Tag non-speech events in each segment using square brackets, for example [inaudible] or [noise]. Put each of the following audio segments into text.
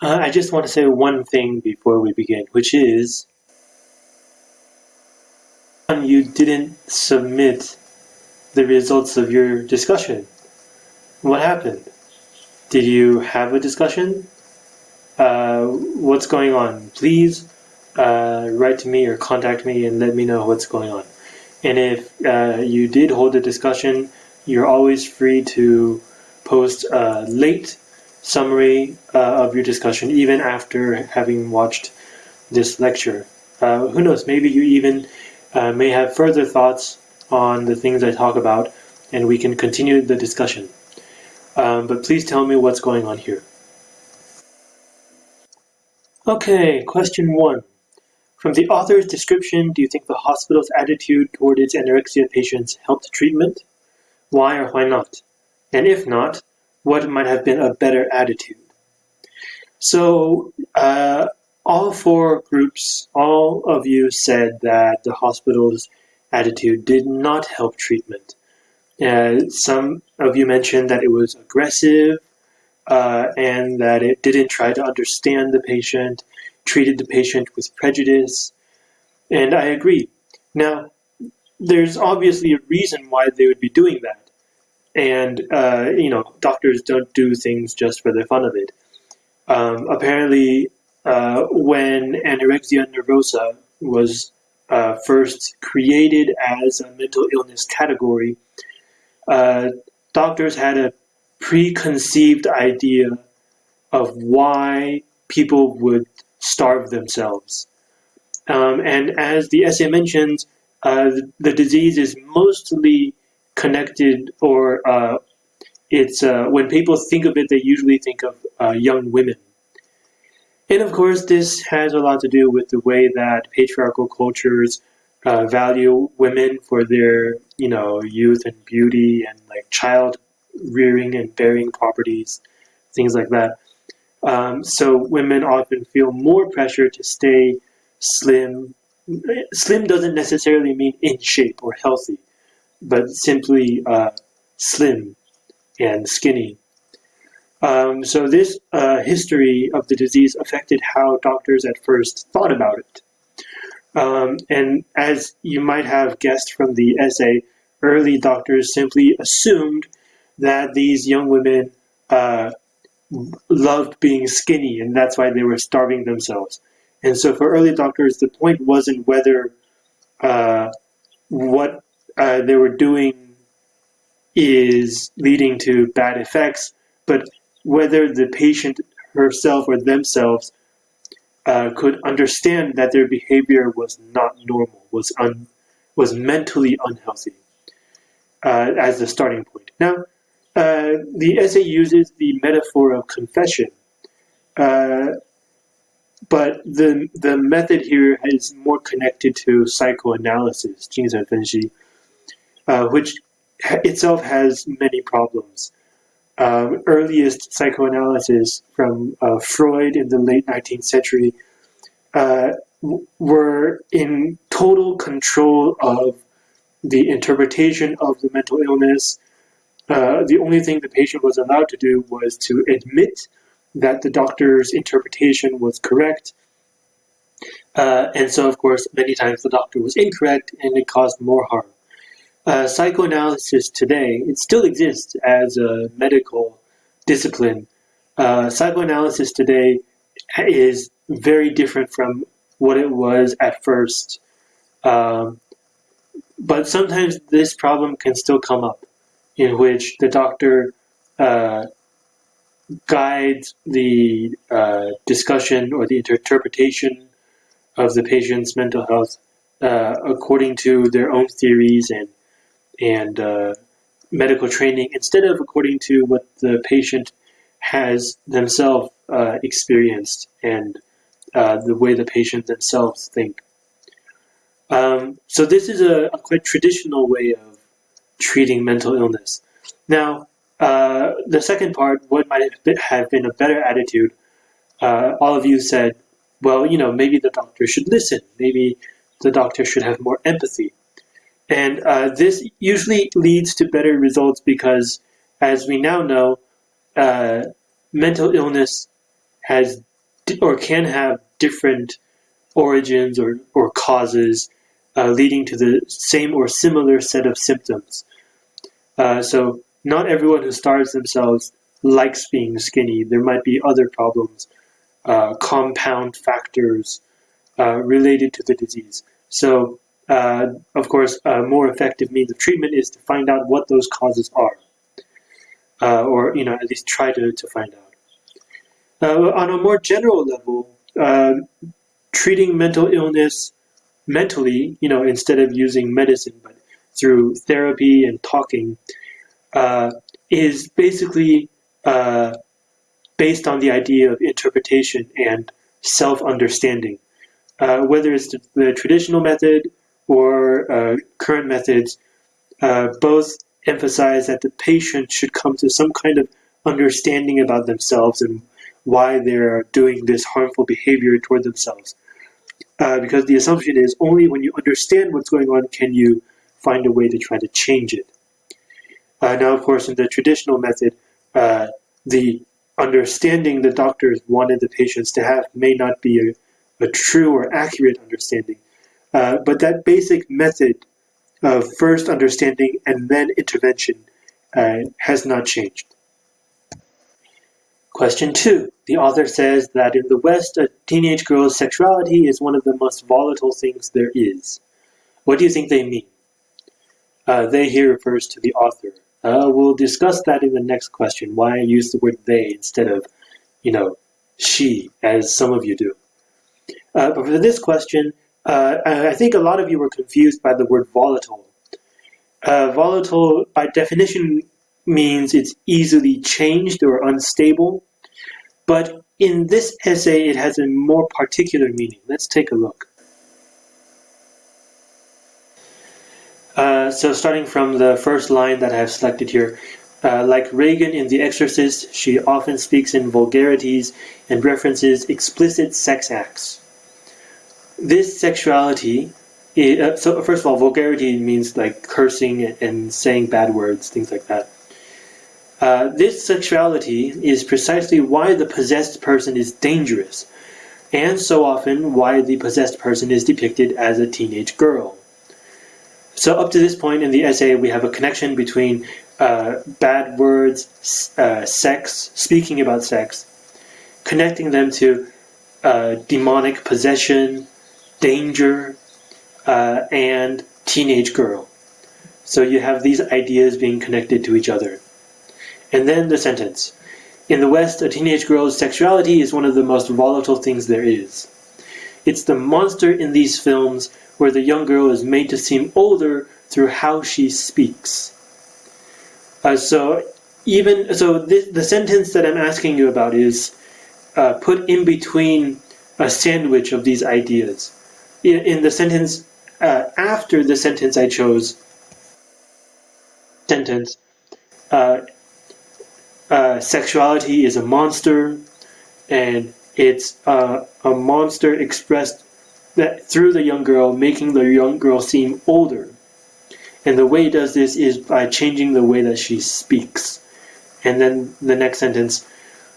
Uh, I just want to say one thing before we begin, which is you didn't submit the results of your discussion. What happened? Did you have a discussion? Uh, what's going on? Please uh, write to me or contact me and let me know what's going on. And if uh, you did hold a discussion, you're always free to post a late summary uh, of your discussion, even after having watched this lecture. Uh, who knows, maybe you even uh, may have further thoughts on the things I talk about, and we can continue the discussion. Um, but please tell me what's going on here. Okay, question one. From the author's description, do you think the hospital's attitude toward its anorexia patients helped treatment? Why or why not? And if not, what might have been a better attitude? So, uh, all four groups, all of you said that the hospital's attitude did not help treatment. Uh, some of you mentioned that it was aggressive uh, and that it didn't try to understand the patient treated the patient with prejudice, and I agree. Now, there's obviously a reason why they would be doing that. And, uh, you know, doctors don't do things just for the fun of it. Um, apparently, uh, when anorexia nervosa was uh, first created as a mental illness category, uh, doctors had a preconceived idea of why people would starve themselves. Um, and as the essay mentions, uh, the disease is mostly connected, or uh, it's uh, when people think of it, they usually think of uh, young women. And of course, this has a lot to do with the way that patriarchal cultures uh, value women for their, you know, youth and beauty and like child rearing and bearing properties, things like that. Um, so women often feel more pressure to stay slim. Slim doesn't necessarily mean in shape or healthy, but simply uh, slim and skinny. Um, so this uh, history of the disease affected how doctors at first thought about it. Um, and as you might have guessed from the essay, early doctors simply assumed that these young women uh, loved being skinny, and that's why they were starving themselves. And so, for early doctors, the point wasn't whether uh, what uh, they were doing is leading to bad effects, but whether the patient herself or themselves uh, could understand that their behavior was not normal, was un, was mentally unhealthy, uh, as the starting point. Now, uh, the essay uses the metaphor of confession, uh, but the the method here is more connected to psychoanalysis, 精神分析, uh, which itself has many problems. Um, earliest psychoanalysis from uh, Freud in the late 19th century uh, were in total control of the interpretation of the mental illness, uh, the only thing the patient was allowed to do was to admit that the doctor's interpretation was correct. Uh, and so, of course, many times the doctor was incorrect and it caused more harm. Uh, psychoanalysis today, it still exists as a medical discipline. Uh, psychoanalysis today is very different from what it was at first. Um, but sometimes this problem can still come up in which the doctor uh, guides the uh, discussion or the interpretation of the patient's mental health uh, according to their own theories and and uh, medical training instead of according to what the patient has themselves uh, experienced and uh, the way the patient themselves think. Um, so this is a, a quite traditional way of treating mental illness. Now, uh, the second part, what might have been a better attitude, uh, all of you said, well, you know, maybe the doctor should listen. Maybe the doctor should have more empathy. And uh, this usually leads to better results because, as we now know, uh, mental illness has or can have different origins or, or causes uh, leading to the same or similar set of symptoms. Uh, so not everyone who starves themselves likes being skinny. There might be other problems, uh, compound factors uh, related to the disease. So, uh, of course, a more effective means of treatment is to find out what those causes are, uh, or you know at least try to, to find out. Uh, on a more general level, uh, treating mental illness mentally, you know, instead of using medicine, but through therapy and talking, uh, is basically based on the idea of interpretation and self-understanding. Uh, whether it's the, the, traditional method or uh, current methods, uh, both emphasize that the patient should come to some kind of understanding about themselves and why they're doing this harmful behavior toward themselves. Uh, because the assumption is only when you understand what's going on can you find a way to try to change it. Uh, now, of course, in the traditional method, uh, the understanding the doctors wanted the patients to have may not be a, a true or accurate understanding. Uh, but that basic method of first understanding and then intervention uh, has not changed. Question two. The author says that in the West, a teenage girl's sexuality is one of the most volatile things there is. What do you think they mean? Uh, they here refers to the author. Uh, we'll discuss that in the next question, why I use the word they instead of, you know, she, as some of you do. Uh, but for this question, uh, I think a lot of you were confused by the word volatile. Uh, volatile, by definition, means it's easily changed or unstable. But in this essay, it has a more particular meaning. Let's take a look. Uh, so starting from the first line that I have selected here, uh, like Regan in The Exorcist, she often speaks in vulgarities and references explicit sex acts. This sexuality, is, uh, so first of all, vulgarity means like cursing and saying bad words, things like that. Uh, this sexuality is precisely why the possessed person is dangerous, and so often why the possessed person is depicted as a teenage girl. So up to this point in the essay, we have a connection between uh, bad words, uh, sex, speaking about sex, connecting them to uh, demonic possession, danger, uh, and teenage girl. So you have these ideas being connected to each other. And then the sentence. In the West, a teenage girl's sexuality is one of the most volatile things there is. It's the monster in these films where the young girl is made to seem older through how she speaks. Uh, so even so, this, the sentence that I'm asking you about is uh, put in between a sandwich of these ideas. In, the sentence uh, after the sentence I chose, sentence, uh, uh, sexuality is a monster, and it's uh, a monster expressed that through the young girl, making the young girl seem older. And the way it does this is by changing the way that she speaks. And then the next sentence,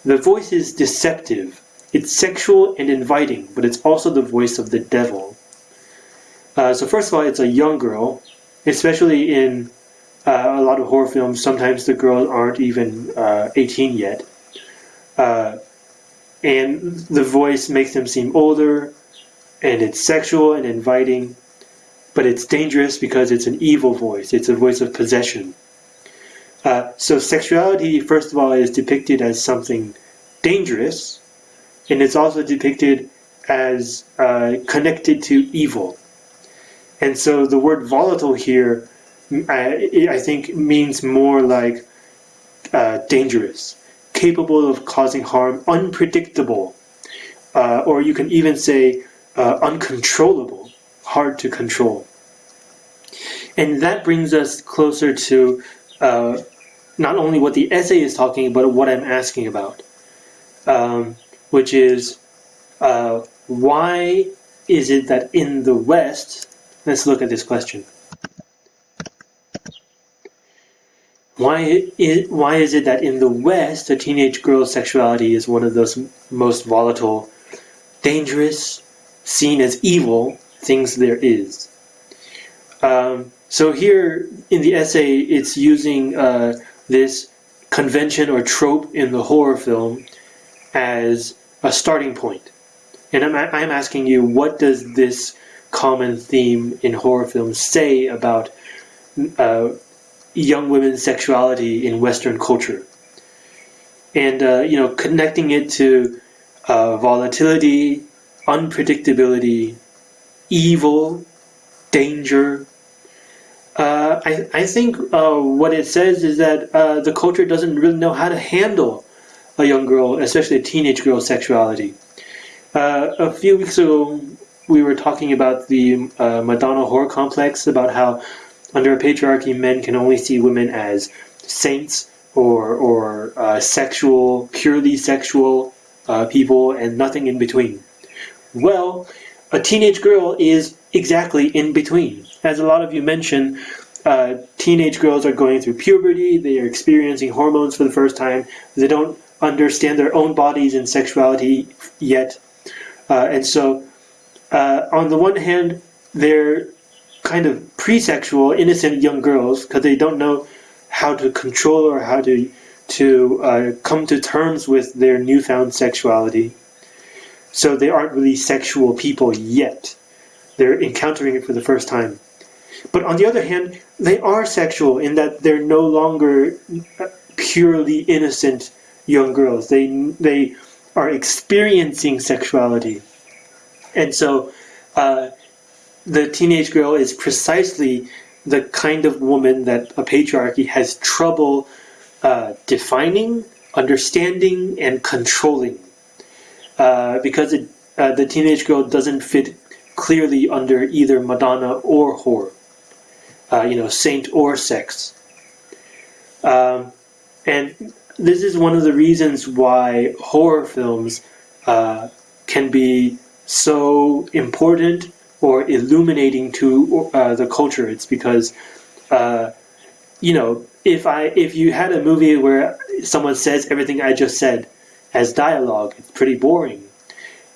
the voice is deceptive. It's sexual and inviting, but it's also the voice of the devil. Uh, so first of all, it's a young girl, especially in uh, a lot of horror films, sometimes the girls aren't even uh, 18 yet. Uh, and the voice makes them seem older, and it's sexual and inviting, but it's dangerous because it's an evil voice. It's a voice of possession. Uh, so sexuality, first of all, is depicted as something dangerous, and it's also depicted as uh, connected to evil. And so the word volatile here I, I think means more like uh, dangerous, capable of causing harm, unpredictable, uh, or you can even say uh, uncontrollable, hard to control. And that brings us closer to uh, not only what the essay is talking about, but what I'm asking about, um, which is uh, why is it that in the West, let's look at this question. Why is, why is it that in the West, a teenage girl's sexuality is one of those most volatile dangerous, seen as evil things there is. Um, so here in the essay, it's using uh, this convention or trope in the horror film as a starting point. And I'm, I'm asking you, what does this common theme in horror films say about uh, young women's sexuality in Western culture? And, uh, you know, connecting it to uh, volatility, unpredictability, evil, danger. Uh, I, I think uh, what it says is that uh, the culture doesn't really know how to handle a young girl, especially a teenage girl's sexuality. Uh, a few weeks ago, we were talking about the uh, Madonna whore complex, about how under a patriarchy, men can only see women as saints or, or uh, sexual, purely sexual people, and nothing in between. Well, a teenage girl is exactly in between. As a lot of you mentioned, uh, teenage girls are going through puberty, they are experiencing hormones for the first time, they don't understand their own bodies and sexuality yet. Uh, and so, uh, on the one hand, they're kind of pre-sexual, innocent young girls because they don't know how to control or how to to uh, come to terms with their newfound sexuality. So they aren't really sexual people yet. They're encountering it for the first time. But on the other hand, they are sexual in that they're no longer purely innocent young girls. They they are experiencing sexuality, and so uh, the teenage girl is precisely the kind of woman that a patriarchy has trouble uh, defining, understanding, and controlling. Uh, because it, uh, the teenage girl doesn't fit clearly under either Madonna or whore, uh, you know, saint or sex. Um, and this is one of the reasons why horror films uh, can be so important or illuminating to uh, the culture. It's because, uh, you know, if I if you had a movie where someone says everything I just said, as dialogue. It's pretty boring.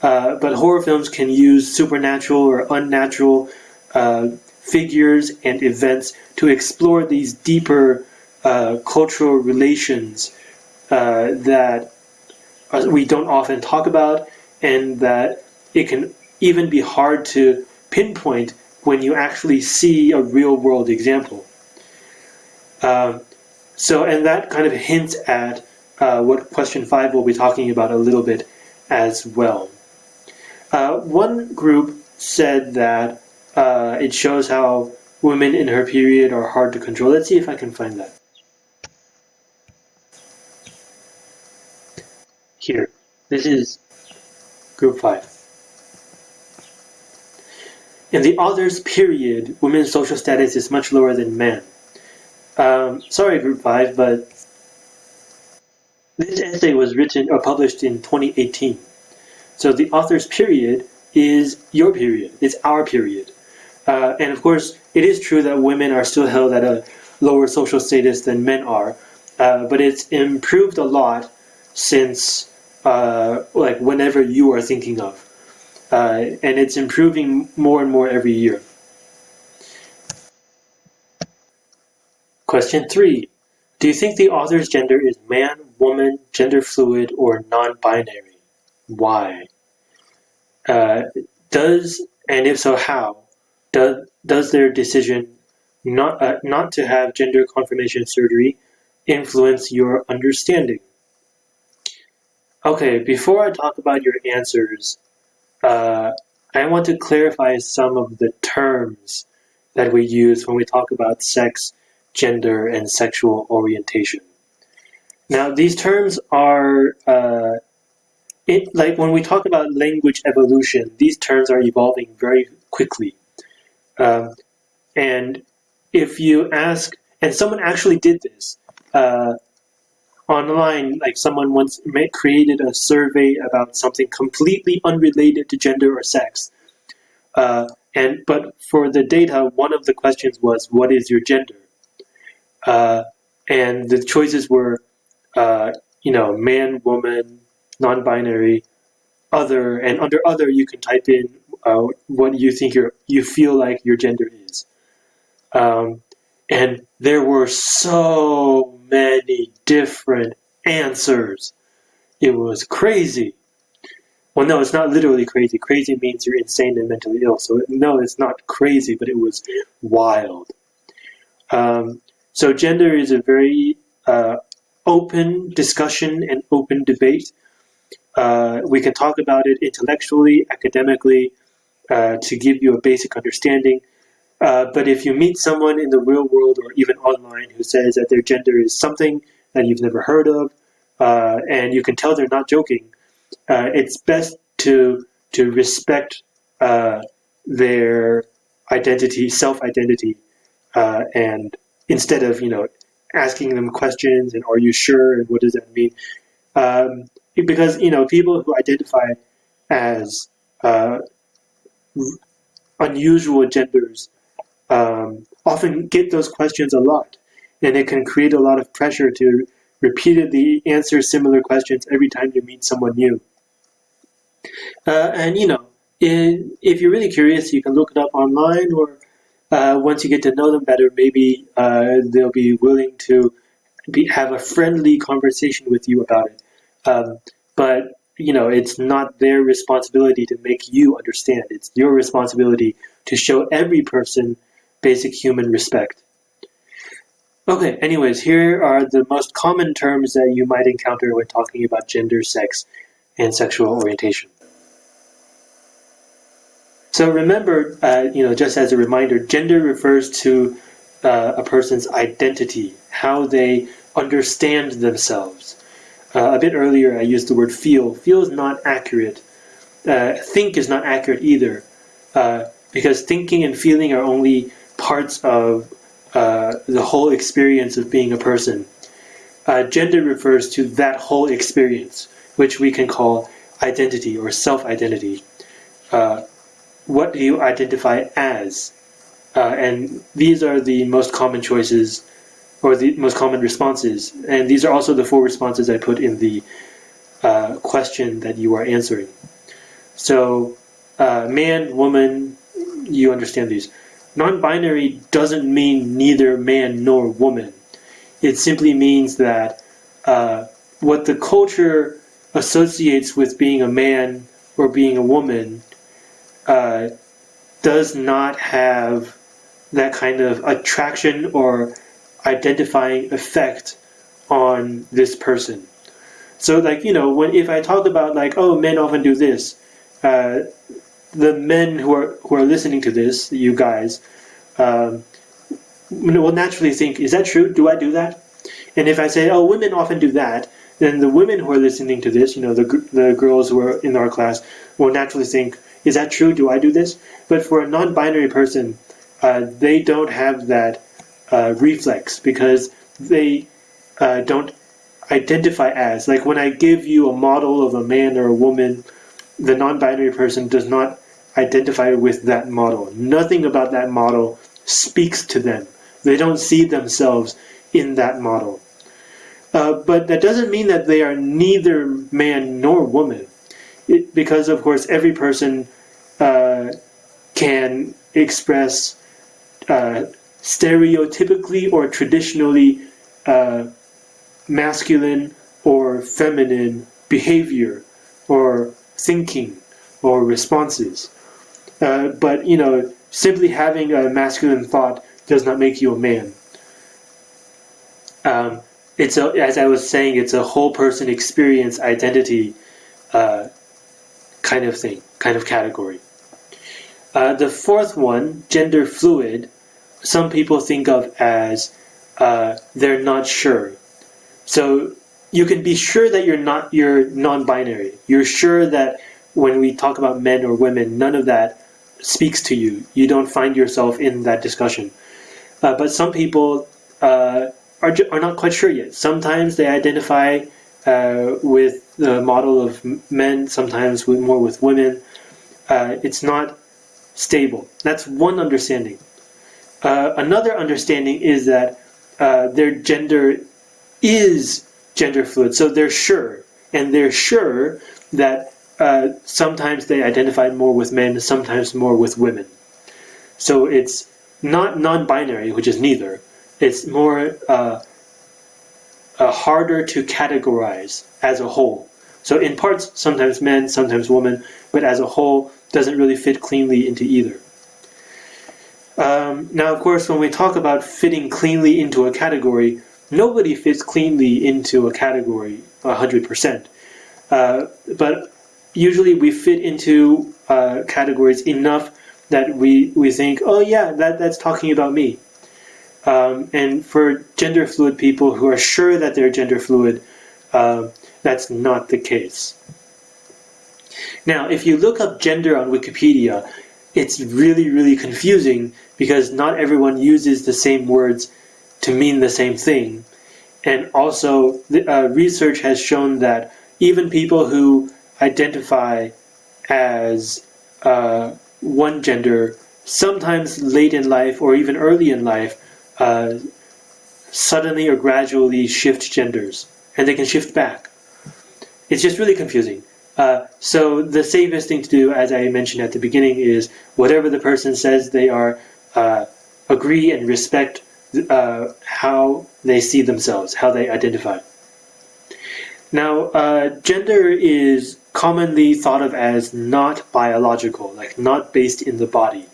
Uh, but horror films can use supernatural or unnatural uh, figures and events to explore these deeper uh, cultural relations uh, that we don't often talk about and that it can even be hard to pinpoint when you actually see a real world example. Um, so, and that kind of hints at uh, what question five will be talking about a little bit as well. Uh, one group said that uh, it shows how women in her period are hard to control. Let's see if I can find that. Here, this is group five. In the author's period, women's social status is much lower than men. Um, sorry, group five, but this essay was written or published in 2018. So the author's period is your period. It's our period. Uh, and of course, it is true that women are still held at a lower social status than men are, uh, but it's improved a lot since uh, like whenever you are thinking of. Uh, and it's improving more and more every year. Question three. Do you think the author's gender is man, woman, gender fluid, or non-binary? Why? Uh, does, and if so, how, does, does their decision not, uh, not to have gender confirmation surgery influence your understanding? Okay, before I talk about your answers, uh, I want to clarify some of the terms that we use when we talk about sex, gender, and sexual orientation. Now, these terms are, uh, it, like when we talk about language evolution, these terms are evolving very quickly. Um, and if you ask, and someone actually did this uh, online, like someone once created a survey about something completely unrelated to gender or sex. Uh, and but for the data, one of the questions was, "What is your gender?" Uh, and the choices were uh, you know, man, woman, non-binary, other, and under other you can type in uh, what you think your you feel like your gender is. Um, and there were so many different answers. It was crazy. Well, no, it's not literally crazy. Crazy means you're insane and mentally ill. So, no, it's not crazy, but it was wild. Um, so, gender is a very uh, open discussion and open debate. Uh, we can talk about it intellectually, academically, uh, to give you a basic understanding. Uh, but if you meet someone in the real world or even online who says that their gender is something that you've never heard of, uh, and you can tell they're not joking, uh, it's best to to respect uh, their identity, self-identity, uh, and instead of you know asking them questions and are you sure and what does that mean, um, because you know people who identify as unusual genders um, often get those questions a lot, and it can create a lot of pressure to repeatedly answer similar questions every time you meet someone new. Uh, and you know, in, if you're really curious, you can look it up online, or uh, once you get to know them better, maybe uh, they'll be willing to be, have a friendly conversation with you about it. Um, but you know, it's not their responsibility to make you understand. It's your responsibility to show every person basic human respect. Okay, anyways, here are the most common terms that you might encounter when talking about gender, sex, and sexual orientation. So remember, uh, you know, just as a reminder, gender refers to uh, a person's identity, how they understand themselves. Uh, a bit earlier, I used the word feel. Feel is not accurate. Uh, think is not accurate either, uh, because thinking and feeling are only parts of uh, the whole experience of being a person. Uh, gender refers to that whole experience, which we can call identity or self-identity. Uh, what do you identify as? and these are the most common choices or the most common responses. And these are also the four responses I put in the uh, question that you are answering. So, uh, man, woman, you understand these. Non-binary doesn't mean neither man nor woman. It simply means that uh, what the culture associates with being a man or being a woman uh, does not have that kind of attraction or identifying effect on this person. So like, you know, when if I talk about like, oh, men often do this, uh, the men who are who are listening to this, you guys, um, will naturally think, is that true? Do I do that? And if I say, oh, women often do that, then the women who are listening to this, you know, the the girls who are in our class, will naturally think, is that true? Do I do this? But for a non-binary person, uh, they don't have that uh, reflex because they uh, don't identify as. Like when I give you a model of a man or a woman, the non-binary person does not identify with that model. Nothing about that model speaks to them. They don't see themselves in that model. Uh, but that doesn't mean that they are neither man nor woman. It, because, of course, every person uh, can express uh, stereotypically or traditionally uh, masculine or feminine behavior or thinking or responses. Uh, but, you know, simply having a masculine thought does not make you a man. Um, it's a, as I was saying, it's a whole person experience identity uh, kind of thing, kind of category. Uh, the fourth one, gender fluid, some people think of as uh, they're not sure. So you can be sure that you're not you're non-binary. You're sure that when we talk about men or women, none of that speaks to you. You don't find yourself in that discussion. Uh, but some people uh, are are not quite sure yet. Sometimes they identify uh, with the model of men. Sometimes with, more with women. Uh, it's not stable. That's one understanding. Uh, another understanding is that uh, their gender is gender fluid, so they're sure, and they're sure that uh, sometimes they identify more with men, sometimes more with women. So it's not non-binary, which is neither. It's more uh, uh, harder to categorize as a whole. So in parts, sometimes men, sometimes women, but as a whole, doesn't really fit cleanly into either. Um, now, of course, when we talk about fitting cleanly into a category, nobody fits cleanly into a category 100%. Uh, but usually we fit into uh, categories enough that we, we think, oh yeah, that, that's talking about me. Um, and for gender fluid people who are sure that they're gender fluid, uh, that's not the case. Now, if you look up gender on Wikipedia, it's really, really confusing because not everyone uses the same words to mean the same thing. And also, the, uh, research has shown that even people who identify as uh, one gender, sometimes late in life or even early in life, uh, suddenly or gradually shift genders, and they can shift back. It's just really confusing. Uh, so the safest thing to do, as I mentioned at the beginning, is whatever the person says they are, uh, agree and respect uh, how they see themselves, how they identify. Now, uh, gender is commonly thought of as not biological, like not based in the body.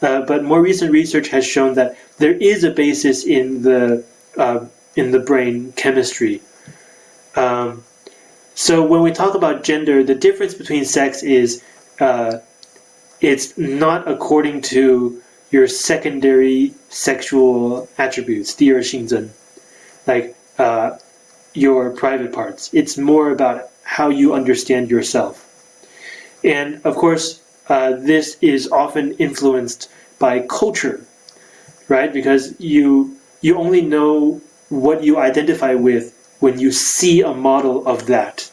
Uh, but more recent research has shown that there is a basis in the uh, in the brain chemistry. Um, so when we talk about gender, the difference between sex is uh, it's not according to your secondary sexual attributes, 第二性征, like uh, your private parts. It's more about how you understand yourself. And of course, uh, this is often influenced by culture, right? Because you you only know what you identify with when you see a model of that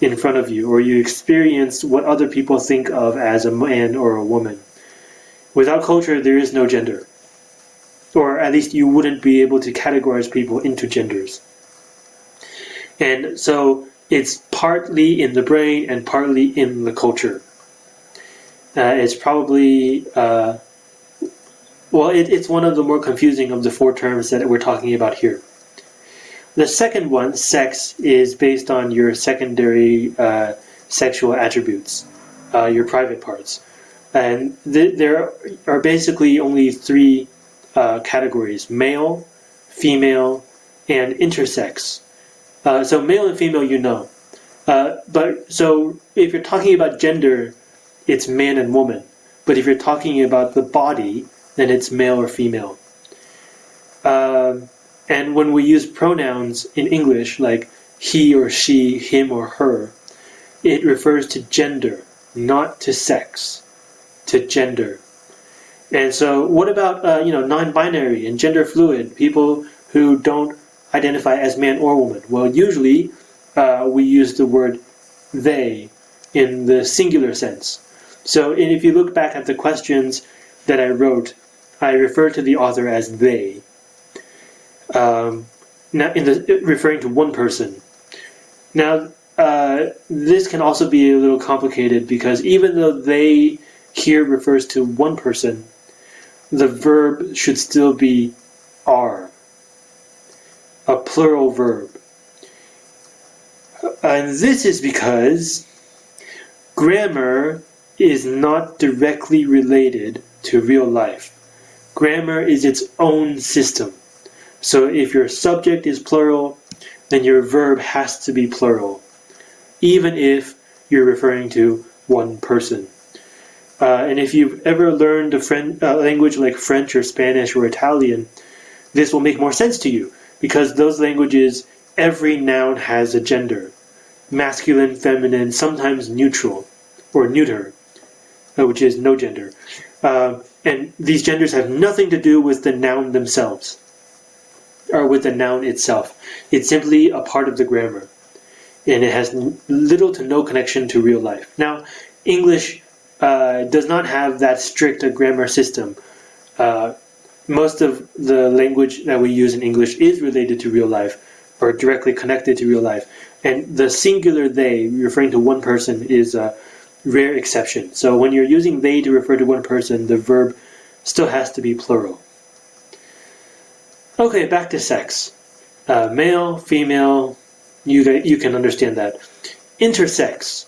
in front of you, or you experience what other people think of as a man or a woman. Without culture, there is no gender. Or at least you wouldn't be able to categorize people into genders. And so it's partly in the brain and partly in the culture. Uh, it's probably, uh, well, it, it's one of the more confusing of the four terms that we're talking about here. The second one, sex, is based on your secondary uh, sexual attributes, uh, your private parts. And th there are basically only three uh, categories, male, female, and intersex. Uh, so male and female, you know. Uh, but so if you're talking about gender, it's man and woman. But if you're talking about the body, then it's male or female. Uh, and when we use pronouns in English, like he or she, him or her, it refers to gender, not to sex, to gender. And so what about, uh, you know, non-binary and gender fluid, people who don't identify as man or woman? Well, usually uh, we use the word they in the singular sense. So if you look back at the questions that I wrote, I refer to the author as they. Um, now, in the referring to one person. Now, uh, this can also be a little complicated because even though they here refers to one person, the verb should still be are, a plural verb. And this is because grammar is not directly related to real life. Grammar is its own system. So if your subject is plural, then your verb has to be plural, even if you're referring to one person. Uh, and if you've ever learned a French, uh, language like French or Spanish or Italian, this will make more sense to you because those languages, every noun has a gender masculine, feminine, sometimes neutral or neuter, uh, which is no gender. Uh, and these genders have nothing to do with the noun themselves or with the noun itself. It's simply a part of the grammar. And it has little to no connection to real life. Now, English uh, does not have that strict a grammar system. Uh, most of the language that we use in English is related to real life or directly connected to real life. and the singular they, referring to one person, is a rare exception. So when you're using they to refer to one person, the verb still has to be plural. Okay, back to sex. Uh, male, female, you, you can understand that. Intersex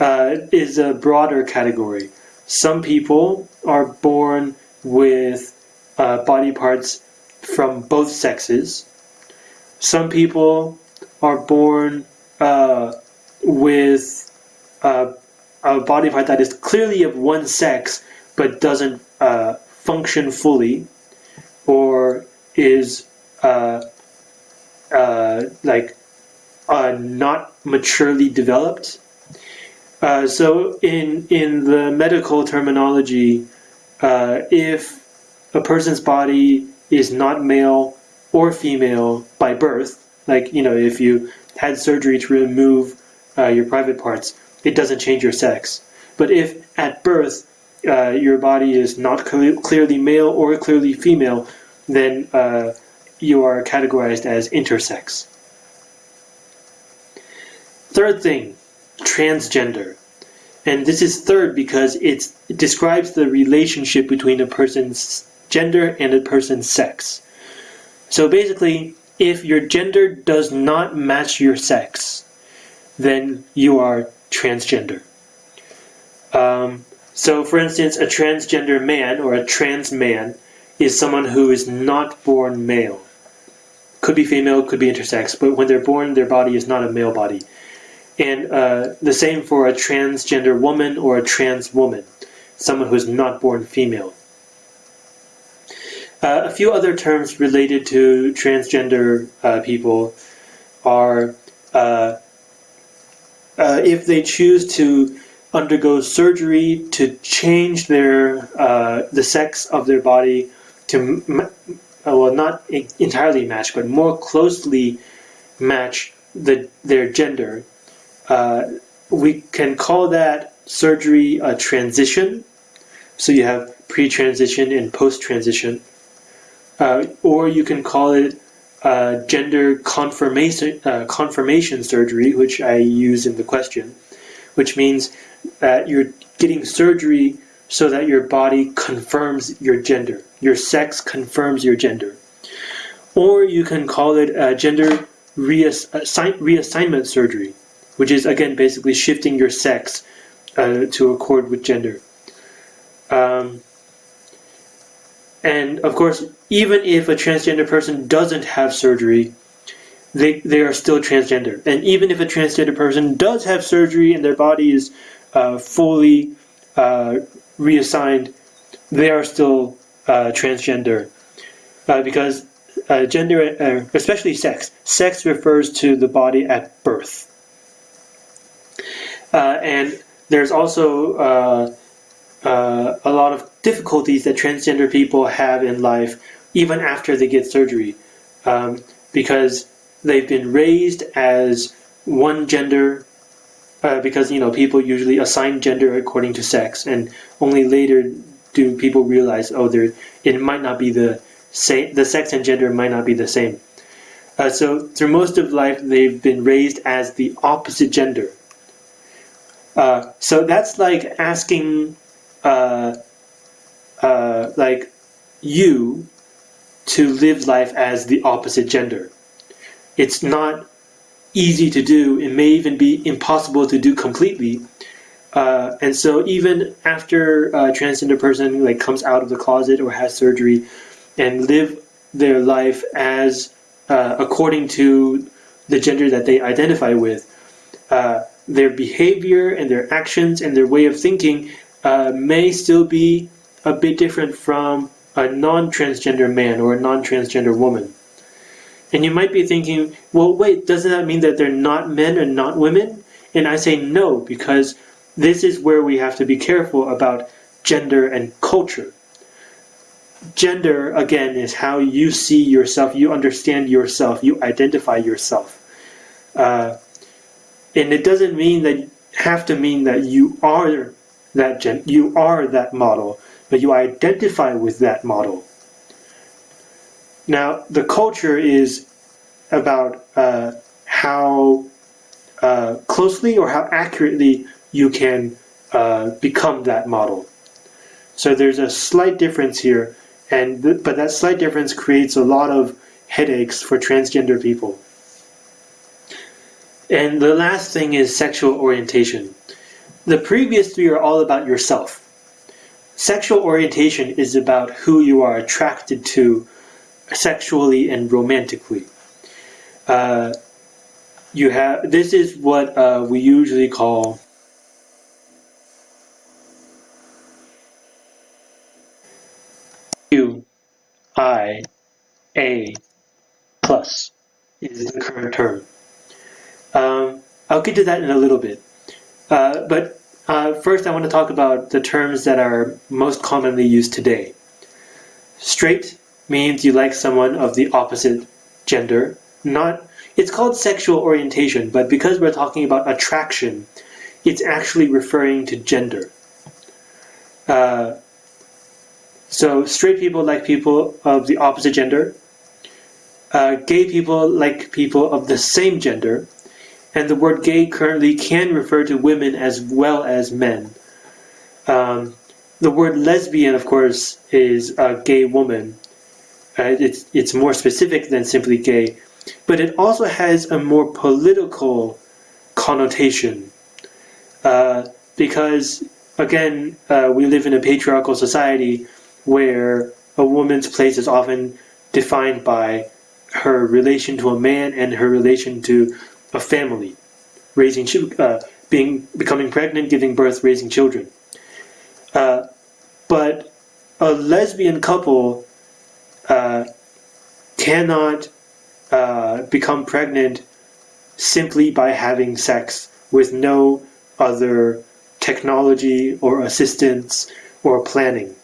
uh, is a broader category. Some people are born with uh, body parts from both sexes. Some people are born uh, with uh, a body part that is clearly of one sex but doesn't uh, function fully or is uh, uh, like not maturely developed. So in in the medical terminology, if a person's body is not male or female by birth, like you know, if you had surgery to remove uh, your private parts, it doesn't change your sex. But if at birth uh, your body is not cl clearly male or clearly female, then uh, you are categorized as intersex. Third thing, transgender. And this is third because it describes the relationship between a person's gender and a person's sex. So basically, if your gender does not match your sex, then you are transgender. Um, so, for instance, a transgender man or a trans man is someone who is not born male. Could be female, could be intersex, but when they're born, their body is not a male body. And uh, the same for a transgender woman or a trans woman, someone who is not born female. Uh, a few other terms related to transgender uh, people are uh, uh, if they choose to undergo surgery to change their uh, the sex of their body to well not entirely match but more closely match the their gender. Uh, we can call that surgery a transition. So you have pre-transition and post-transition uh, or you can call it uh, gender confirmation, uh, confirmation surgery, which I use in the question, which means that you're getting surgery so that your body confirms your gender. Your sex confirms your gender. Or you can call it uh, gender reassign reassignment surgery, which is again basically shifting your sex uh, to accord with gender. Um, and of course, even if a transgender person doesn't have surgery, they, they are still transgender. And even if a transgender person does have surgery and their body is uh, fully uh, reassigned, they are still uh, transgender. Uh, because uh, gender, uh, especially sex, sex refers to the body at birth. and there's also a lot of difficulties that transgender people have in life even after they get surgery. Um, because they've been raised as one gender uh, because you know people usually assign gender according to sex and only later do people realize oh there it might not be the same the sex and gender might not be the same. Uh, so through most of life they've been raised as the opposite gender. Uh, so that's like asking uh, uh, like you to live life as the opposite gender. It's not easy to do. It may even be impossible to do completely. Uh, and so even after a transgender person like comes out of the closet or has surgery and live their life as uh, according to the gender that they identify with, uh, their behavior and their actions and their way of thinking uh, may still be a bit different from a non-transgender man or a non-transgender woman. And you might be thinking, well, wait, doesn't that mean that they're not men and not women? And I say no, because this is where we have to be careful about gender and culture. Gender, again, is how you see yourself, you understand yourself, you identify yourself. Uh, and it doesn't mean that have to mean that you are that gen you are that model, but you identify with that model. Now, the culture is about uh, how uh, closely or how accurately you can uh, become that model. So there's a slight difference here, and th but that slight difference creates a lot of headaches for transgender people. And the last thing is sexual orientation. The previous three are all about yourself. Sexual orientation is about who you are attracted to sexually and romantically. Uh, you have this is what uh, we usually call Q I A plus is the current term. Um, I'll get to that in a little bit. Uh, but uh, first I want to talk about the terms that are most commonly used today. Straight means you like someone of the opposite gender. Not it's called sexual orientation, but because we're talking about attraction, it's actually referring to gender. Uh, so straight people like people of the opposite gender. Uh, gay people like people of the same gender. And the word gay currently can refer to women as well as men. Um, the word lesbian, of course, is a gay woman. Uh, it's, it's more specific than simply gay, but it also has a more political connotation. Uh, because, again, uh, we live in a patriarchal society where a woman's place is often defined by her relation to a man and her relation to a family, raising, uh, being, becoming pregnant, giving birth, raising children. Uh, but a lesbian couple uh, cannot uh, become pregnant simply by having sex with no other technology or assistance or planning.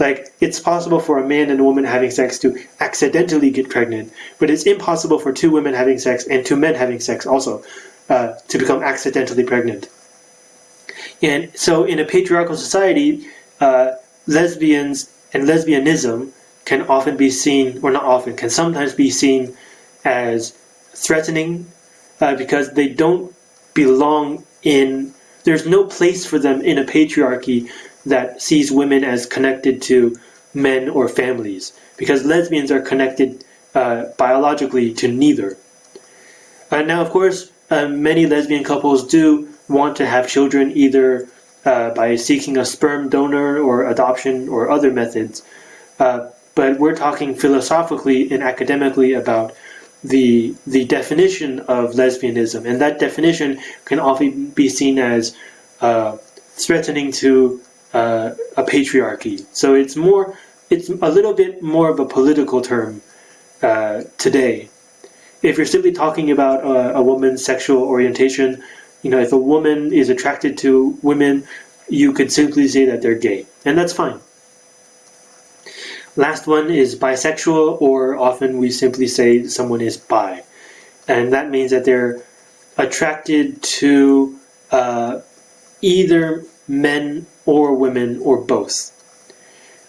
Like, it's possible for a man and a woman having sex to accidentally get pregnant, but it's impossible for two women having sex and two men having sex also uh, to become accidentally pregnant. And so, in a patriarchal society, uh, lesbians and lesbianism can often be seen, or not often, can sometimes be seen as threatening uh, because they don't belong in, there's no place for them in a patriarchy that sees women as connected to men or families, because lesbians are connected uh, biologically to neither. Uh, now, of course, uh, many lesbian couples do want to have children either uh, by seeking a sperm donor or adoption or other methods. Uh, but we're talking philosophically and academically about the the definition of lesbianism, and that definition can often be seen as uh, threatening to uh, a patriarchy. So it's more, it's a little bit more of a political term uh, today. If you're simply talking about a, a woman's sexual orientation, you know, if a woman is attracted to women, you could simply say that they're gay, and that's fine. Last one is bisexual, or often we simply say someone is bi, and that means that they're attracted to uh, either men or women or both.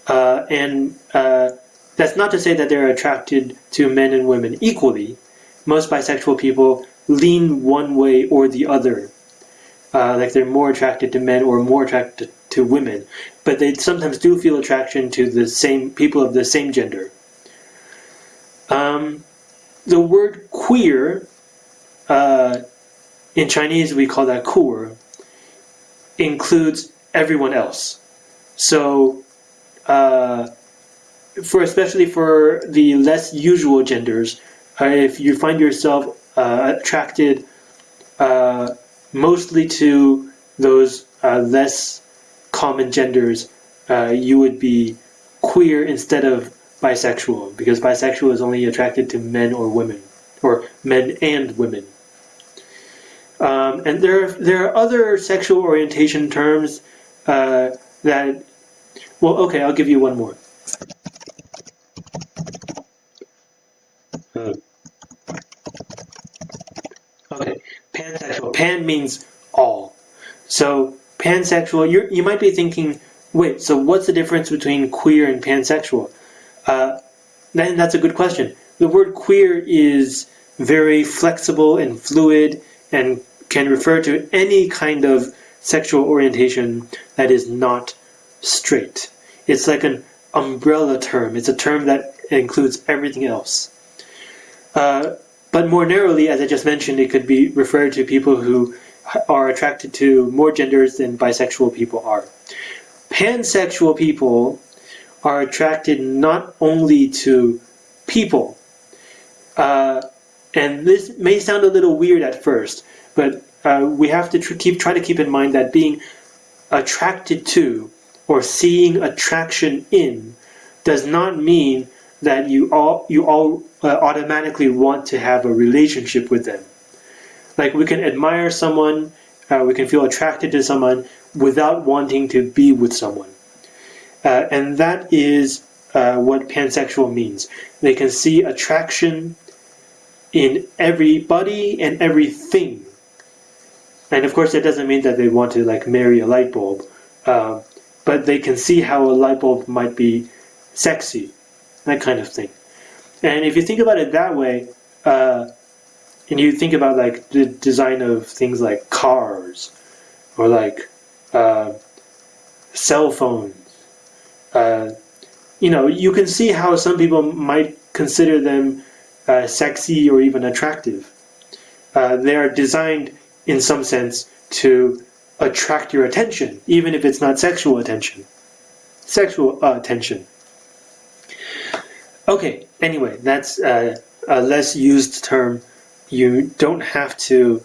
Uh, and uh, that's not to say that they're attracted to men and women equally. Most bisexual people lean one way or the other. Uh, like they're more attracted to men or more attracted to women, but they sometimes do feel attraction to the same people of the same gender. Um, the word queer, uh, in Chinese we call that kuer, includes everyone else. So, uh, for especially for the less usual genders, uh, if you find yourself uh, attracted uh, mostly to those uh, less common genders, you would be queer instead of bisexual, because bisexual is only attracted to men or women, or men and women. Um, and there there are other sexual orientation terms uh, that, well, okay, I'll give you one more. Hmm. Okay, pansexual. Pan means all. So pansexual, you you might be thinking, wait, so what's the difference between queer and pansexual? Uh, that's a good question. The word queer is very flexible and fluid and can refer to any kind of sexual orientation that is not straight. It's like an umbrella term. It's a term that includes everything else. Uh, but more narrowly, as I just mentioned, it could be referred to people who are attracted to more genders than bisexual people are. Pansexual people are attracted not only to people, uh, and this may sound a little weird at first, but uh, we have to tr keep try to keep in mind that being attracted to or seeing attraction in does not mean that you all you all uh, automatically want to have a relationship with them. Like we can admire someone, uh, we can feel attracted to someone without wanting to be with someone, uh, and that is uh, what pansexual means. They can see attraction in everybody and everything. And of course, that doesn't mean that they want to like marry a light bulb, uh, but they can see how a light bulb might be sexy that kind of thing. And if you think about it that way, uh, and you think about like the design of things like cars or like uh, cell phones, uh, you know, you can see how some people might consider them uh, sexy or even attractive. Uh, they are designed in some sense to attract your attention, even if it's not sexual attention. Sexual uh, attention. Okay, anyway, that's uh, a less used term. You don't have to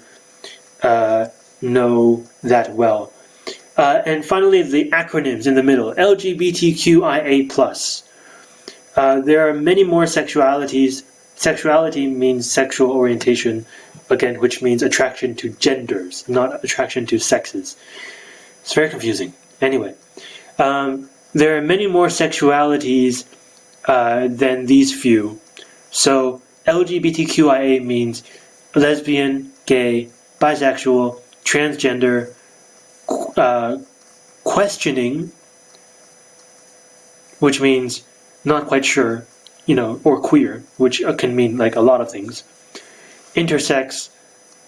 uh, know that well. Uh, and finally, the acronyms in the middle, LGBTQIA+. Uh, there are many more sexualities. Sexuality means sexual orientation, again, which means attraction to genders, not attraction to sexes. It's very confusing. Anyway, um, there are many more sexualities uh, than these few. So LGBTQIA means lesbian, gay, bisexual, transgender, uh, questioning, which means not quite sure, you know, or queer, which uh, can mean like a lot of things, intersex,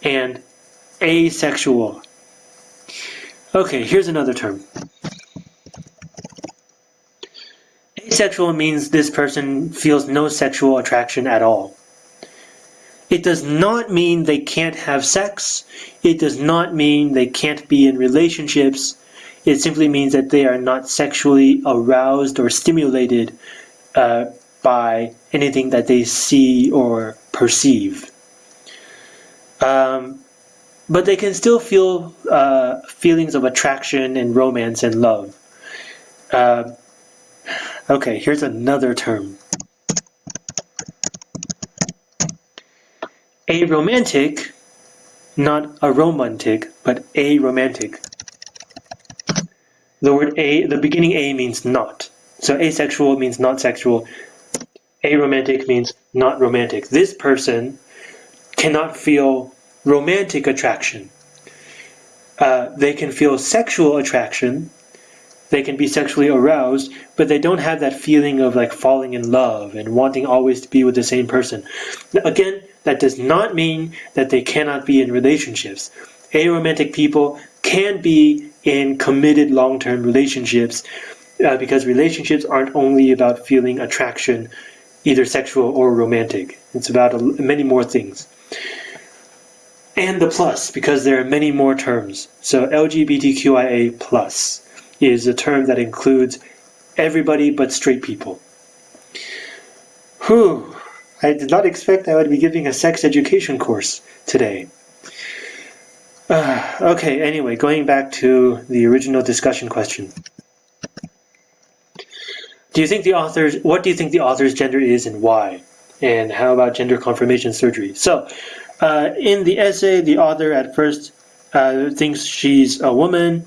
and asexual. Okay, here's another term. Asexual means this person feels no sexual attraction at all. It does not mean they can't have sex. It does not mean they can't be in relationships. It simply means that they are not sexually aroused or stimulated uh, by anything that they see or perceive. Um, but they can still feel uh, feelings of attraction and romance and love. Uh, Okay, here's another term. A romantic, not a romantic, but a romantic. The word a, the beginning a means not. So asexual means not sexual. Aromantic means not romantic. This person cannot feel romantic attraction. Uh, they can feel sexual attraction, they can be sexually aroused, but they don't have that feeling of like falling in love and wanting always to be with the same person. Again, that does not mean that they cannot be in relationships. Aromantic people can be in committed long-term relationships uh, because relationships aren't only about feeling attraction, either sexual or romantic. It's about many more things. And the plus, because there are many more terms. So LGBTQIA plus is a term that includes everybody but straight people. Whew, I did not expect I would be giving a sex education course today. Uh, okay, anyway, going back to the original discussion question. Do you think the author's, what do you think the author's gender is and why? And how about gender confirmation surgery? So, uh, in the essay, the author at first uh, thinks she's a woman,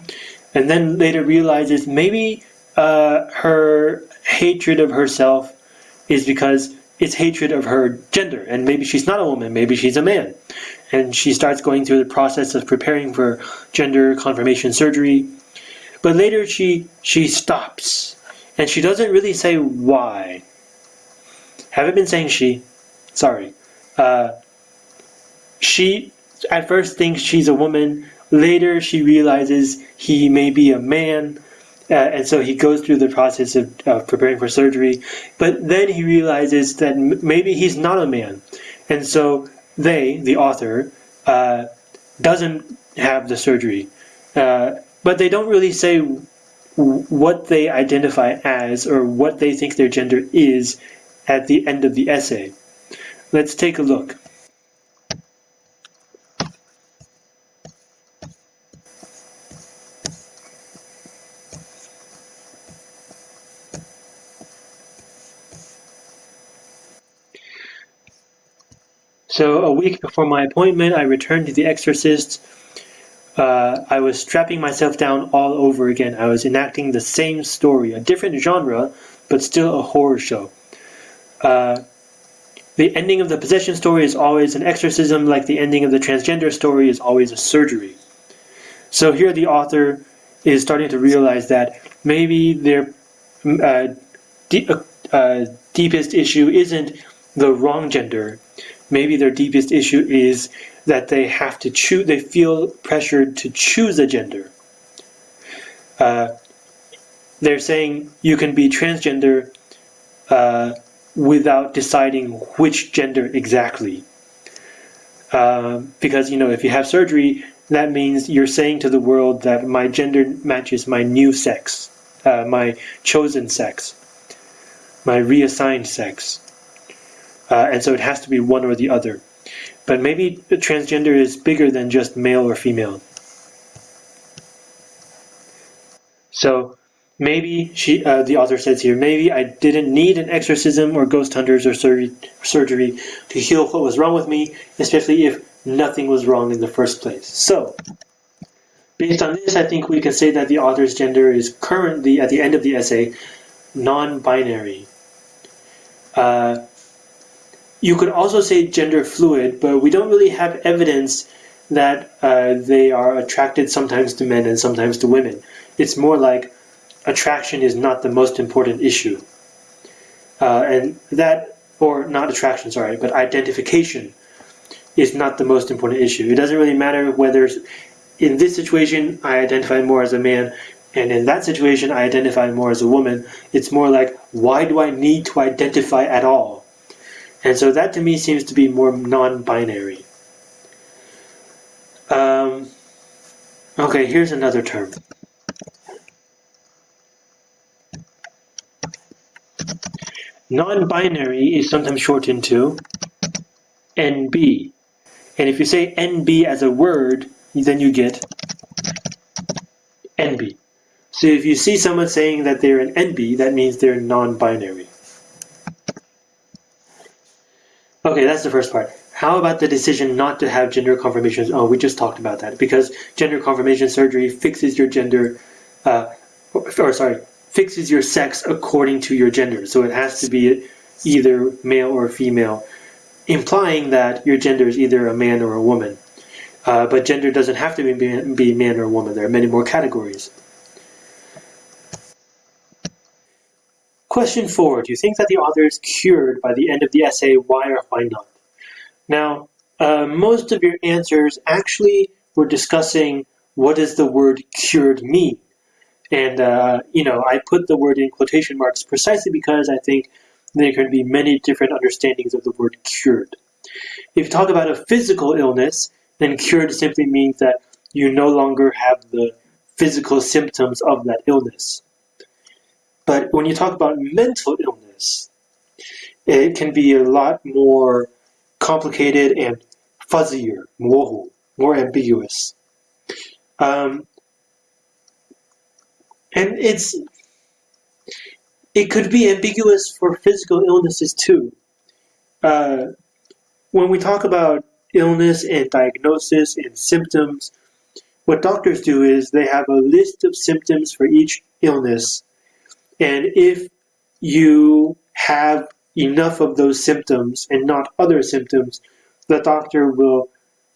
and then later realizes maybe uh, her hatred of herself is because it's hatred of her gender, and maybe she's not a woman, maybe she's a man. And she starts going through the process of preparing for gender confirmation surgery. But later she she stops, and she doesn't really say why. Haven't been saying she, sorry. Uh, she at first thinks she's a woman. Later, she realizes he may be a man. Uh, and so he goes through the process of uh, preparing for surgery. But then he realizes that maybe he's not a man. And so they, the author, uh, doesn't have the surgery. Uh, but they don't really say what they identify as or what they think their gender is at the end of the essay. Let's take a look. So a week before my appointment, I returned to The Exorcist. Uh, I was strapping myself down all over again. I was enacting the same story, a different genre, but still a horror show. Uh, the ending of the possession story is always an exorcism, like the ending of the transgender story is always a surgery. So here the author is starting to realize that maybe their uh, uh, uh, deepest issue isn't the wrong gender, maybe their deepest issue is that they have to choose, they feel pressured to choose a gender. Uh, they're saying you can be transgender uh, without deciding which gender exactly. Uh, because, you know, if you have surgery, that means you're saying to the world that my gender matches my new sex, uh, my chosen sex, my reassigned sex uh, and so it has to be one or the other. But maybe transgender is bigger than just male or female. So maybe she, uh, the author says here, maybe I didn't need an exorcism or ghost hunters or sur surgery to heal what was wrong with me, especially if nothing was wrong in the first place. So, based on this, I think we can say that the author's gender is currently, at the end of the essay, non-binary. Uh, you could also say gender fluid, but we don't really have evidence that uh, they are attracted sometimes to men and sometimes to women. It's more like attraction is not the most important issue. Uh, and that, or not attraction, sorry, but identification is not the most important issue. It doesn't really matter whether in this situation I identify more as a man and in that situation I identify more as a woman. It's more like, why do I need to identify at all? And so that to me seems to be more non-binary. Um, okay, here's another term. Non-binary is sometimes shortened to NB. And if you say NB as a word, then you get enby. So if you see someone saying that they're an NB, that means they're non-binary. Okay, that's the first part. How about the decision not to have gender confirmations? Oh, we just talked about that. Because gender confirmation surgery fixes your gender, uh, or sorry, fixes your sex according to your gender. So it has to be either male or female, implying that your gender is either a man or a woman. Uh, but gender doesn't have to be, be man or woman. There are many more categories. Question four, do you think that the author is cured by the end of the essay, why or why not? Now, uh, most of your answers actually were discussing what does the word cured mean? And, uh, you know, I put the word in quotation marks precisely because I think there can be many different understandings of the word cured. If you talk about a physical illness, then cured simply means that you no longer have the physical symptoms of that illness. But when you talk about mental illness, it can be a lot more complicated and fuzzier, more, more ambiguous. Um, and it's it could be ambiguous for physical illnesses too. Uh, when we talk about illness and diagnosis and symptoms, what doctors do is they have a list of symptoms for each illness and if you have enough of those symptoms and not other symptoms, the doctor will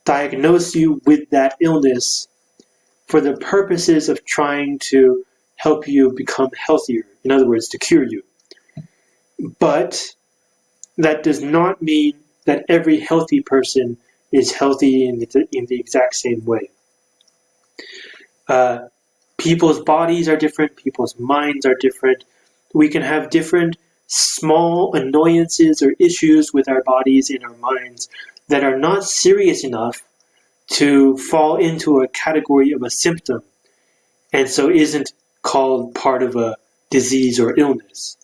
diagnose you with that illness for the purposes of trying to help you become healthier. In other words, to cure you. But that does not mean that every healthy person is healthy in the, in the exact same way. Uh, people's bodies are different, people's minds are different. We can have different small annoyances or issues with our bodies and our minds that are not serious enough to fall into a category of a symptom and so isn't called part of a disease or illness.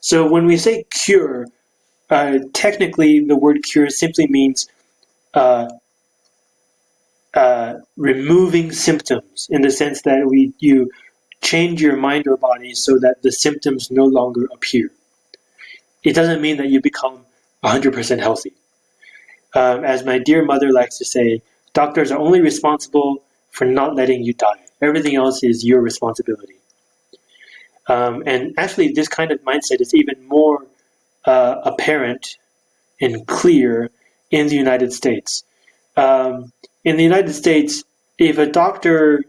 So when we say cure, uh, technically the word cure simply means uh, uh, removing symptoms in the sense that we you change your mind or body so that the symptoms no longer appear. It doesn't mean that you become 100% healthy. Um, as my dear mother likes to say, doctors are only responsible for not letting you die. Everything else is your responsibility. Um, and actually, this kind of mindset is even more uh, apparent and clear in the United States. Um, in the United States, if a doctor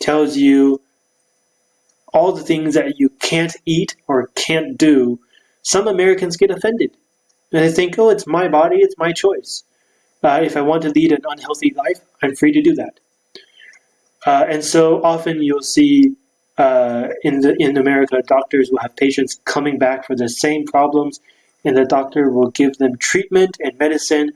tells you all the things that you can't eat or can't do, some Americans get offended. And they think, oh, it's my body, it's my choice. Uh, if I want to lead an unhealthy life, I'm free to do that. Uh, and so often you'll see uh, in the in America, doctors will have patients coming back for the same problems, and the doctor will give them treatment and medicine,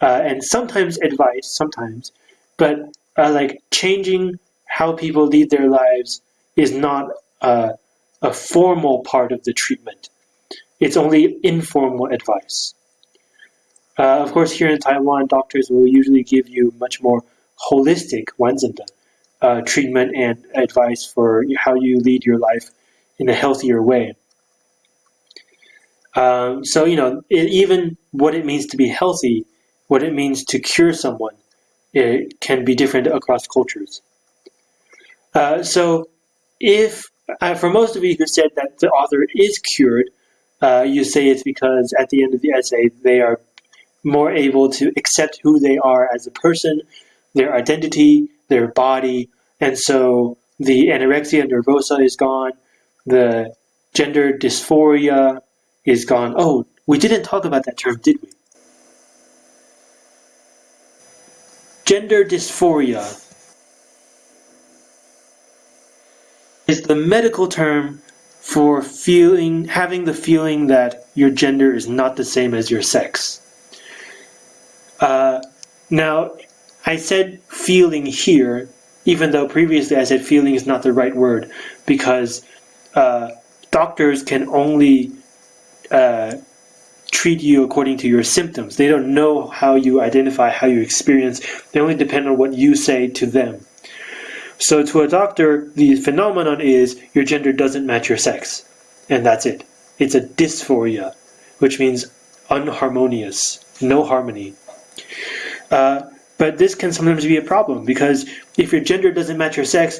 uh, and sometimes advice, sometimes, but uh, like changing how people lead their lives is not uh, a formal part of the treatment. It's only informal advice. Uh, of course, here in Taiwan, doctors will usually give you much more holistic 完整的 uh, treatment and advice for how you lead your life in a healthier way. Um, so, you know, it, even what it means to be healthy, what it means to cure someone, it can be different across cultures. Uh, so, if uh, for most of you who said that the author is cured, uh, you say it's because at the end of the essay they are more able to accept who they are as a person, their identity, their body, and so the anorexia nervosa is gone, the gender dysphoria is gone. Oh, we didn't talk about that term, did we? Gender dysphoria is the medical term for feeling having the feeling that your gender is not the same as your sex. Uh, now, I said feeling here, even though previously I said feeling is not the right word, because uh, doctors can only uh, treat you according to your symptoms. They don't know how you identify, how you experience. They only depend on what you say to them. So to a doctor, the phenomenon is your gender doesn't match your sex, and that's it. It's a dysphoria, which means unharmonious, no harmony. Uh, but this can sometimes be a problem because if your gender doesn't match your sex,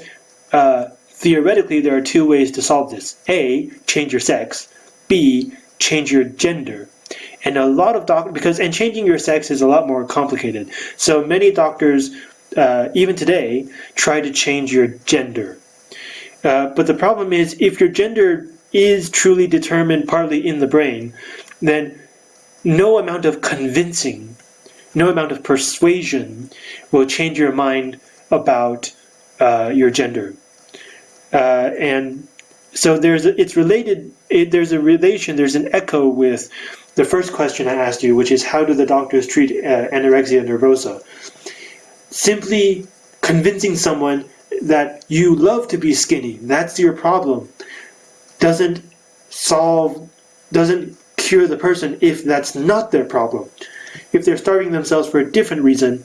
uh, theoretically there are two ways to solve this. A, change your sex. B, change your gender. And a lot of doctors, because, and changing your sex is a lot more complicated. So many doctors uh, even today, try to change your gender. Uh, but the problem is, if your gender is truly determined partly in the brain, then no amount of convincing, no amount of persuasion will change your mind about uh, your gender. Uh, and so there's a, it's related. It, there's a relation. There's an echo with the first question I asked you, which is how do the doctors treat uh, anorexia nervosa? simply convincing someone that you love to be skinny, that's your problem, doesn't solve, doesn't cure the person if that's not their problem. If they're starving themselves for a different reason,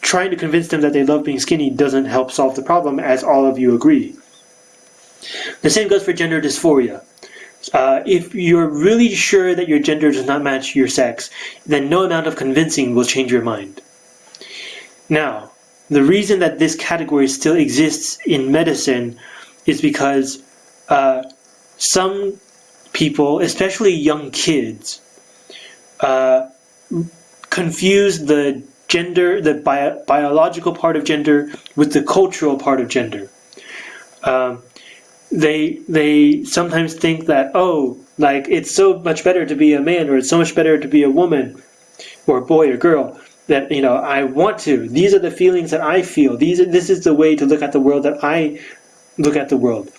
trying to convince them that they love being skinny doesn't help solve the problem, as all of you agree. The same goes for gender dysphoria. Uh, if you're really sure that your gender does not match your sex, then no amount of convincing will change your mind. Now, the reason that this category still exists in medicine is because uh, some people, especially young kids, uh, confuse the gender, the bio biological part of gender, with the cultural part of gender. Um, they they sometimes think that oh, like it's so much better to be a man, or it's so much better to be a woman, or a boy or girl, that you know I want to. These are the feelings that I feel. These are, this is the way to look at the world that I look at the world,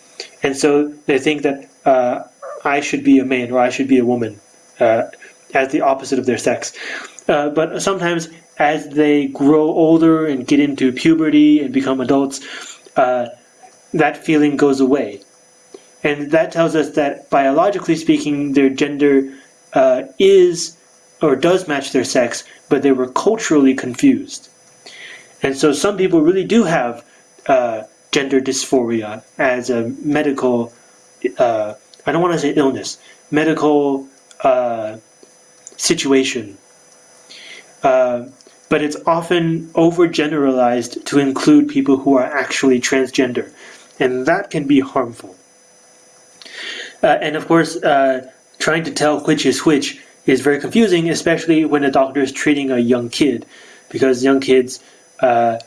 and so they think that uh, I should be a man or I should be a woman, uh, as the opposite of their sex. Uh, but sometimes as they grow older and get into puberty and become adults, uh, that feeling goes away. And that tells us that biologically speaking, their gender uh, is or does match their sex, but they were culturally confused. And so some people really do have uh, gender dysphoria as a medical, uh, I don't want to say illness, medical situation. Uh, but it's often overgeneralized to include people who are actually transgender, and that can be harmful. Uh, and of course, uh, trying to tell which is which is very confusing, especially when a doctor is treating a young kid, because young kids uh,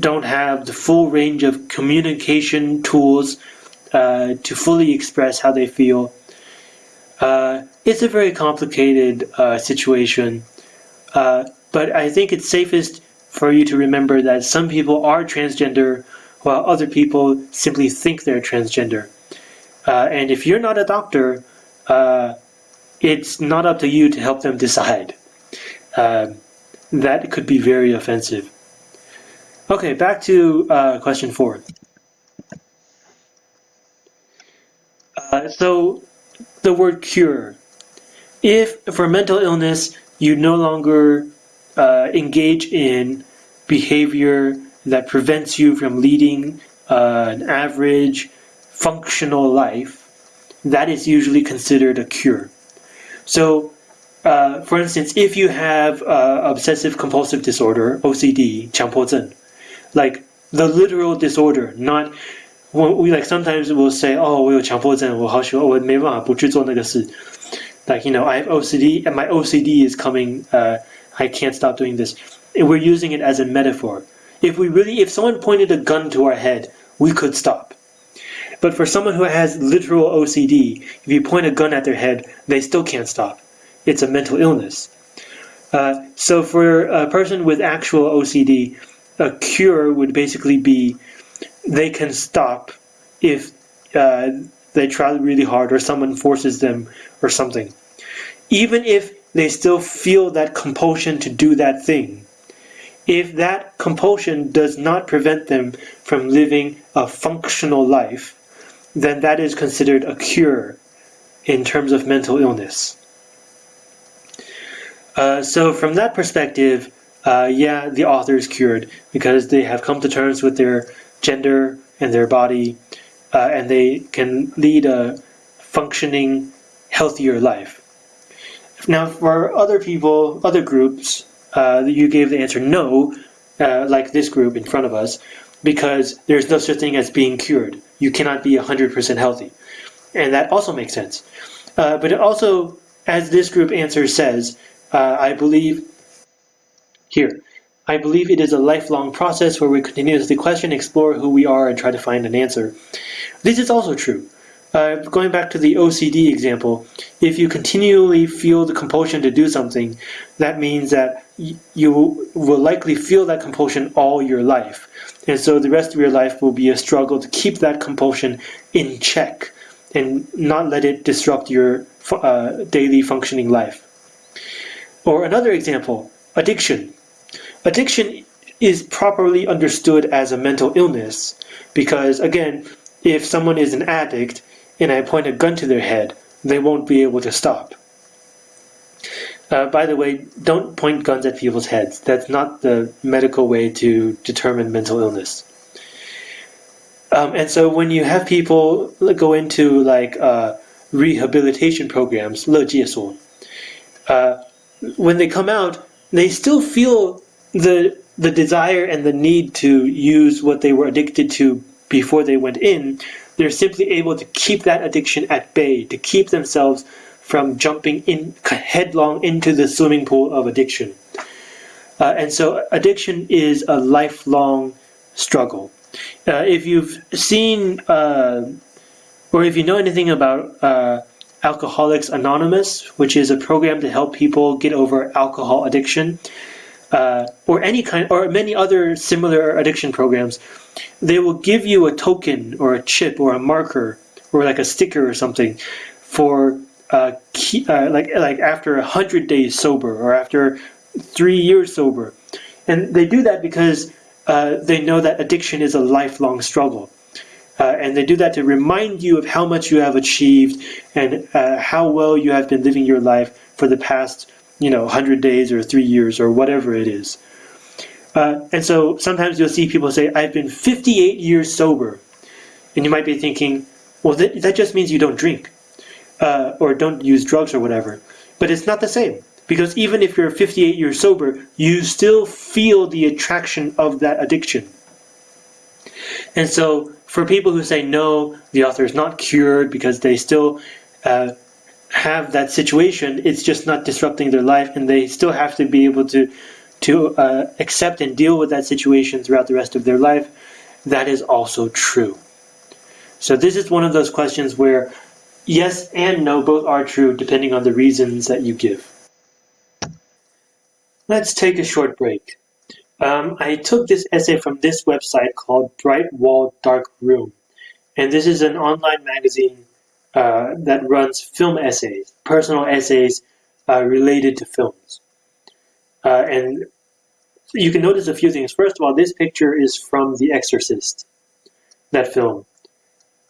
don't have the full range of communication tools uh, to fully express how they feel. Uh, it's a very complicated uh. But I think it's safest for you to remember that some people are transgender while other people simply think they're transgender. Uh, and if you're not a doctor, uh, it's not up to you to help them decide. Uh, that could be very offensive. Okay, back to uh, question four. Uh, so, the word cure. If for mental illness you no longer uh, engage in behavior that prevents you from leading uh, an average functional life, that is usually considered a cure. So, uh, for instance, if you have uh, obsessive compulsive disorder, OCD, 强迫症, like the literal disorder, not we like sometimes we'll say, oh, 我有强迫症，我好喜欢，我没办法不去做那个事。 Like you know, I have OCD, and my OCD is coming. Uh, I can't stop doing this. We're using it as a metaphor. If we really, if someone pointed a gun to our head, we could stop. But for someone who has literal OCD, if you point a gun at their head, they still can't stop. It's a mental illness. Uh, so for a person with actual OCD, a cure would basically be they can stop if uh, they try really hard or someone forces them or something. Even if they still feel that compulsion to do that thing. If that compulsion does not prevent them from living a functional life, then that is considered a cure in terms of mental illness. Uh, so from that perspective, uh, yeah, the author is cured because they have come to terms with their gender and their body, uh, and they can lead a functioning, healthier life. Now, for other people, other groups, uh, you gave the answer no, uh, like this group in front of us, because there's no such thing as being cured. You cannot be 100% healthy. And that also makes sense. Uh, but it also, as this group answer says, uh, I believe, here, I believe it is a lifelong process where we continuously question, explore who we are, and try to find an answer. This is also true. Uh, going back to the OCD example, if you continually feel the compulsion to do something, that means that you will likely feel that compulsion all your life. And so the rest of your life will be a struggle to keep that compulsion in check and not let it disrupt your uh, daily functioning life. Or another example, addiction. Addiction is properly understood as a mental illness because, again, if someone is an addict, and I point a gun to their head, they won't be able to stop. Uh, by the way, don't point guns at people's heads. That's not the medical way to determine mental illness. Um, and so when you have people go into like uh, rehabilitation programs, 乐界所, uh, when they come out, they still feel the the desire and the need to use what they were addicted to before they went in, they're simply able to keep that addiction at bay, to keep themselves from jumping in headlong into the swimming pool of addiction. Uh, and so addiction is a lifelong struggle. Uh, if you've seen uh, or if you know anything about uh, Alcoholics Anonymous, which is a program to help people get over alcohol addiction, uh, or any kind, or many other similar addiction programs, they will give you a token or a chip or a marker or like a sticker or something for uh, key, uh, like like after a hundred days sober or after three years sober, and they do that because uh, they know that addiction is a lifelong struggle. Uh, and they do that to remind you of how much you have achieved and uh, how well you have been living your life for the past, you know, 100 days or three years or whatever it is. Uh, and so sometimes you'll see people say, I've been 58 years sober. And you might be thinking, well, that, that just means you don't drink uh, or don't use drugs or whatever. But it's not the same. Because even if you're 58 years sober, you still feel the attraction of that addiction. And so for people who say no, the author is not cured because they still uh, have that situation, it's just not disrupting their life, and they still have to be able to to uh, accept and deal with that situation throughout the rest of their life. That is also true. So this is one of those questions where yes and no both are true depending on the reasons that you give. Let's take a short break. Um, I took this essay from this website called Bright Wall Dark Room. And this is an online magazine uh, that runs film essays, personal essays uh, related to films. Uh, and you can notice a few things. First of all, this picture is from The Exorcist, that film.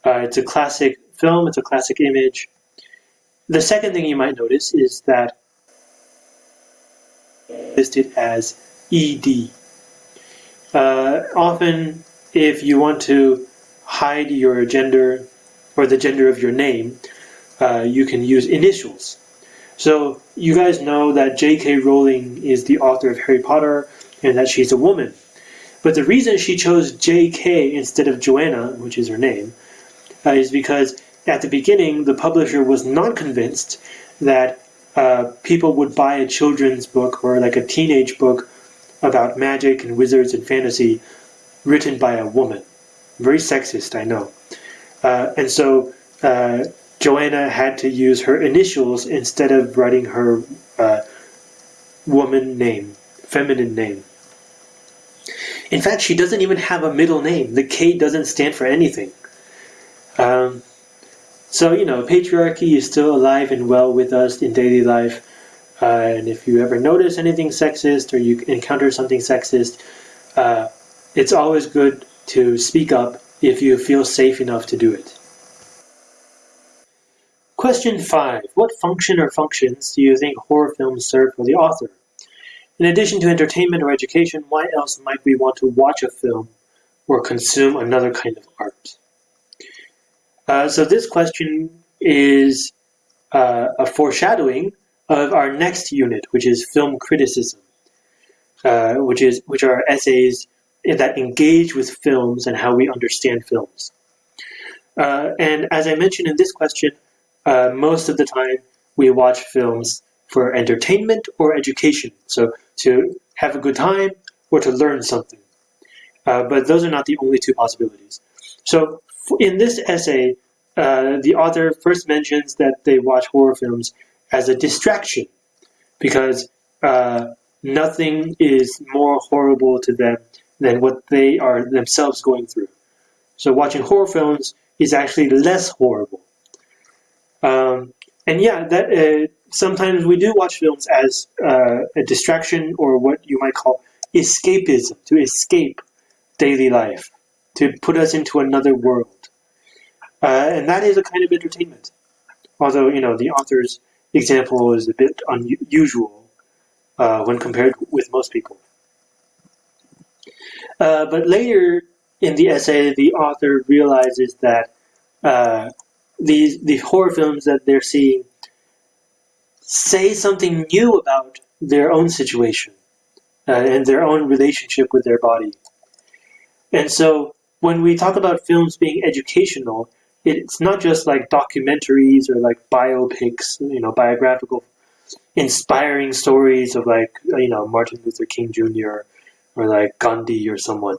Uh, it's a classic film, it's a classic image. The second thing you might notice is that listed as ED. Uh, often, if you want to hide your gender or the gender of your name, uh, you can use initials. So you guys know that J.K. Rowling is the author of Harry Potter and that she's a woman. But the reason she chose J.K. instead of Joanna, which is her name, uh, is because at the beginning the publisher was not convinced that uh, people would buy a children's book or like a teenage book about magic and wizards and fantasy written by a woman. Very sexist, I know. Uh, and so uh, Joanna had to use her initials instead of writing her uh, woman name, feminine name. In fact, she doesn't even have a middle name. The K doesn't stand for anything. Um, so, you know, patriarchy is still alive and well with us in daily life. Uh, and if you ever notice anything sexist or you encounter something sexist, uh, it's always good to speak up if you feel safe enough to do it. Question 5. What function or functions do you think horror films serve for the author? In addition to entertainment or education, why else might we want to watch a film or consume another kind of art? Uh, so this question is uh, a foreshadowing of our next unit, which is film criticism, uh, which is which are essays that engage with films and how we understand films. Uh, and as I mentioned in this question, uh, most of the time we watch films for entertainment or education, so to have a good time or to learn something. Uh, but those are not the only two possibilities. So in this essay, uh, the author first mentions that they watch horror films as a distraction because uh, nothing is more horrible to them than what they are themselves going through. So watching horror films is actually less horrible. Um, and yeah, that uh, sometimes we do watch films as uh, a distraction or what you might call escapism, to escape daily life, to put us into another world. Uh, and that is a kind of entertainment. Although, you know, the author's example is a bit unusual uh, when compared with most people. Uh, but later in the essay, the author realizes that uh, these the horror films that they're seeing say something new about their own situation uh, and their own relationship with their body. And so when we talk about films being educational, it's not just like documentaries or like biopics, you know, biographical, inspiring stories of like, you know, Martin Luther King Jr. or like Gandhi or someone.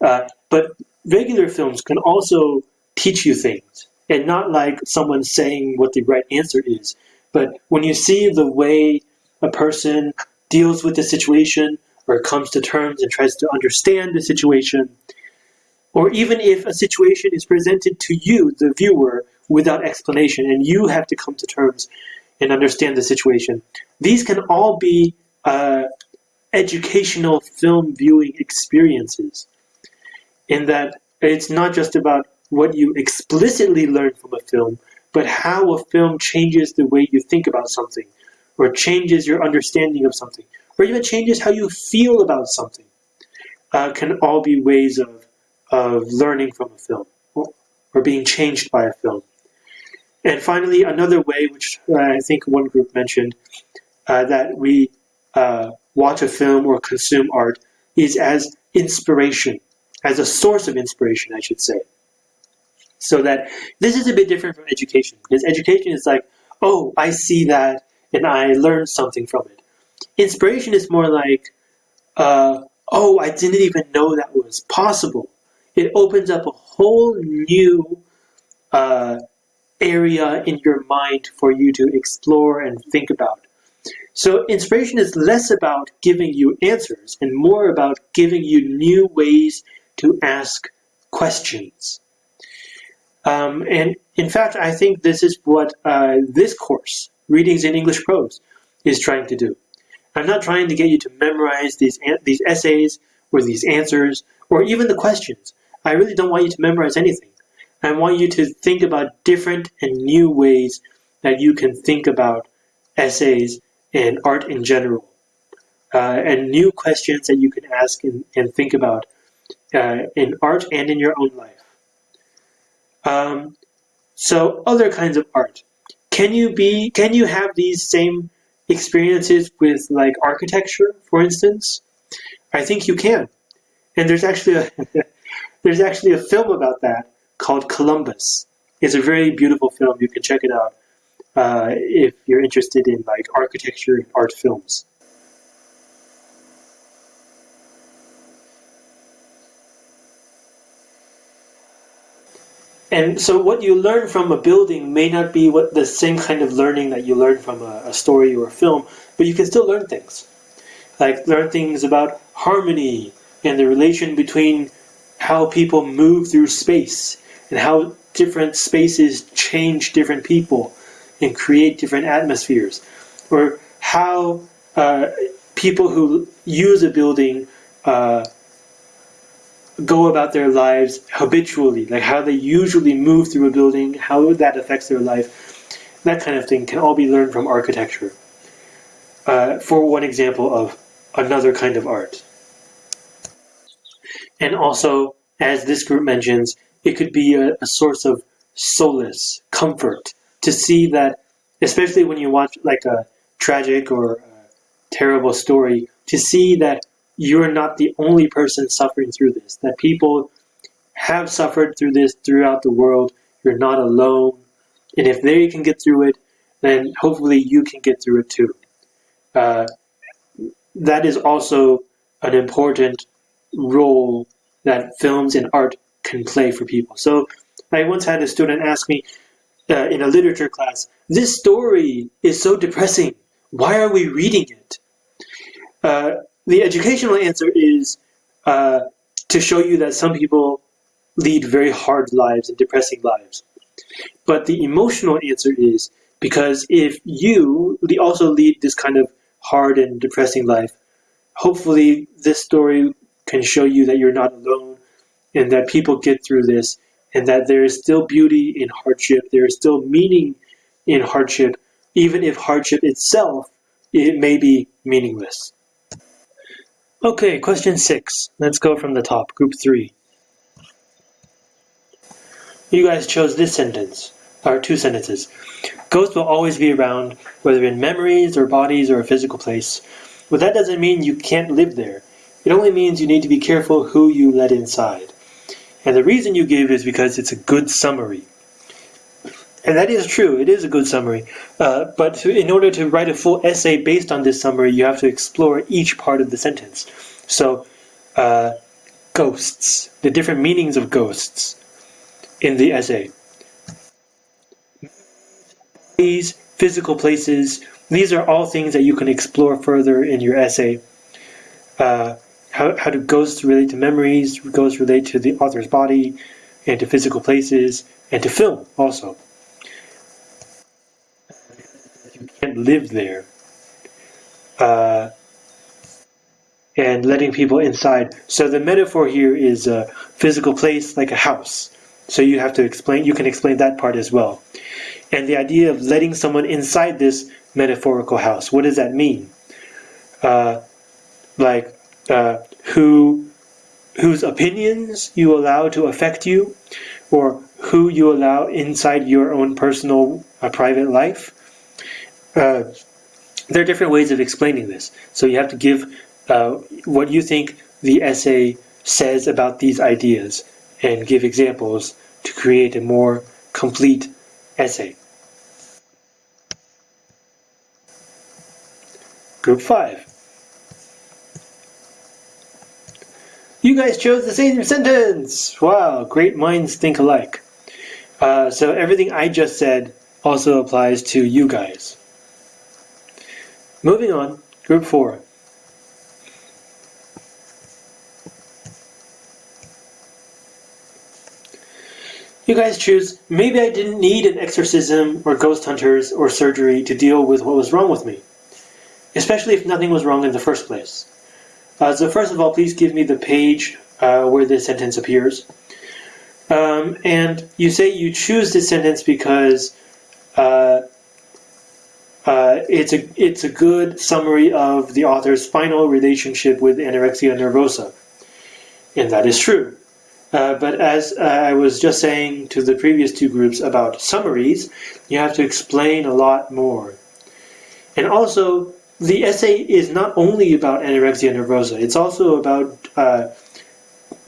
Uh, but regular films can also teach you things and not like someone saying what the right answer is. But when you see the way a person deals with the situation or comes to terms and tries to understand the situation. Or even if a situation is presented to you, the viewer, without explanation, and you have to come to terms and understand the situation. These can all be uh, educational film viewing experiences, in that it's not just about what you explicitly learn from a film, but how a film changes the way you think about something, or changes your understanding of something, or even changes how you feel about something, uh, can all be ways of, of learning from a film, or, being changed by a film. And finally, another way, which uh, I think one group mentioned, uh, that we uh, watch a film or consume art is as inspiration, as a source of inspiration, I should say. So that this is a bit different from education, because education is like, oh, I see that and I learned something from it. Inspiration is more like, uh, oh, I didn't even know that was possible. It opens up a whole new uh, area in your mind for you to explore and think about. So inspiration is less about giving you answers and more about giving you new ways to ask questions. Um, and in fact, I think this is what uh, this course, Readings in English Prose, is trying to do. I'm not trying to get you to memorize these, these essays or these answers or even the questions. I really don't want you to memorize anything. I want you to think about different and new ways that you can think about essays and art in general, uh, and new questions that you can ask and, and think about uh, in art and in your own life. Um, so other kinds of art. Can you be? Can you have these same experiences with like architecture, for instance? I think you can. And there's actually a [laughs] there's actually a film about that called Columbus. It's a very beautiful film. You can check it out Uh, if you're interested in like architecture and art films. And so what you learn from a building may not be what the same kind of learning that you learn from a, a story or a film, but you can still learn things. Like learn things about harmony and the relation between how people move through space and how different spaces change different people [laughs] and create different atmospheres, or how uh, people who use a building uh, go about their lives habitually, like how they usually move through a building, how that affects their life, that kind of thing can all be learned from architecture. Uh, for one example of another kind of art. And also, as this group mentions, it could be a, a source of solace, comfort, to see that, especially when you watch like a tragic or a terrible story, to see that you're not the only person suffering through this, that people have suffered through this throughout the world. You're not alone. And if they can get through it, then hopefully you can get through it too. Uh, that is also an important role that films and art can play for people. So I once had a student ask me uh, in a literature class, this story is so depressing. Why are we reading it? Uh, the educational answer is uh, to show you that some people lead very hard lives and depressing lives. But the emotional answer is because if you also lead this kind of hard and depressing life, hopefully this story can show you that you're not alone and that people get through this and that there is still beauty in hardship, there is still meaning in hardship, even if hardship itself it may be meaningless. Okay, question six. Let's go from the top, group three. You guys chose this sentence, or two sentences. Ghosts will always be around, whether in memories or bodies or a physical place. But that doesn't mean you can't live there. It only means you need to be careful who you let inside. And the reason you give is because it's a good summary. And that is true, it is a good summary. Uh, but to, in order to write a full essay based on this summary, you have to explore each part of the sentence. So, uh, ghosts, the different meanings of ghosts in the essay. These physical places, these are all things that you can explore further in your essay. Uh, how, how do ghosts relate to memories, ghosts relate to the author's body, and to physical places, and to film also. You can't live there. Uh, and letting people inside. So the metaphor here is a physical place like a house. So you have to explain, you can explain that part as well. And the idea of letting someone inside this metaphorical house, what does that mean? Uh, like, uh, who, whose opinions you allow to affect you, or who you allow inside your own personal uh, private life. Uh, there are different ways of explaining this. So you have to give uh, what you think the essay says about these ideas and give examples to create a more complete essay. Group 5. You guys chose the same sentence! Wow, great minds think alike. Uh, so everything I just said also applies to you guys. Moving on, group 4. You guys choose, maybe I didn't need an exorcism or ghost hunters or surgery to deal with what was wrong with me. Especially if nothing was wrong in the first place. Uh, so first of all, please give me the page uh, where this sentence appears. Um, and you say you choose this sentence because uh, uh, it's a it's a good summary of the author's final relationship with anorexia nervosa, and that is true. Uh, but as uh, I was just saying to the previous two groups about summaries, you have to explain a lot more. And also, the essay is not only about anorexia nervosa, it's also about uh,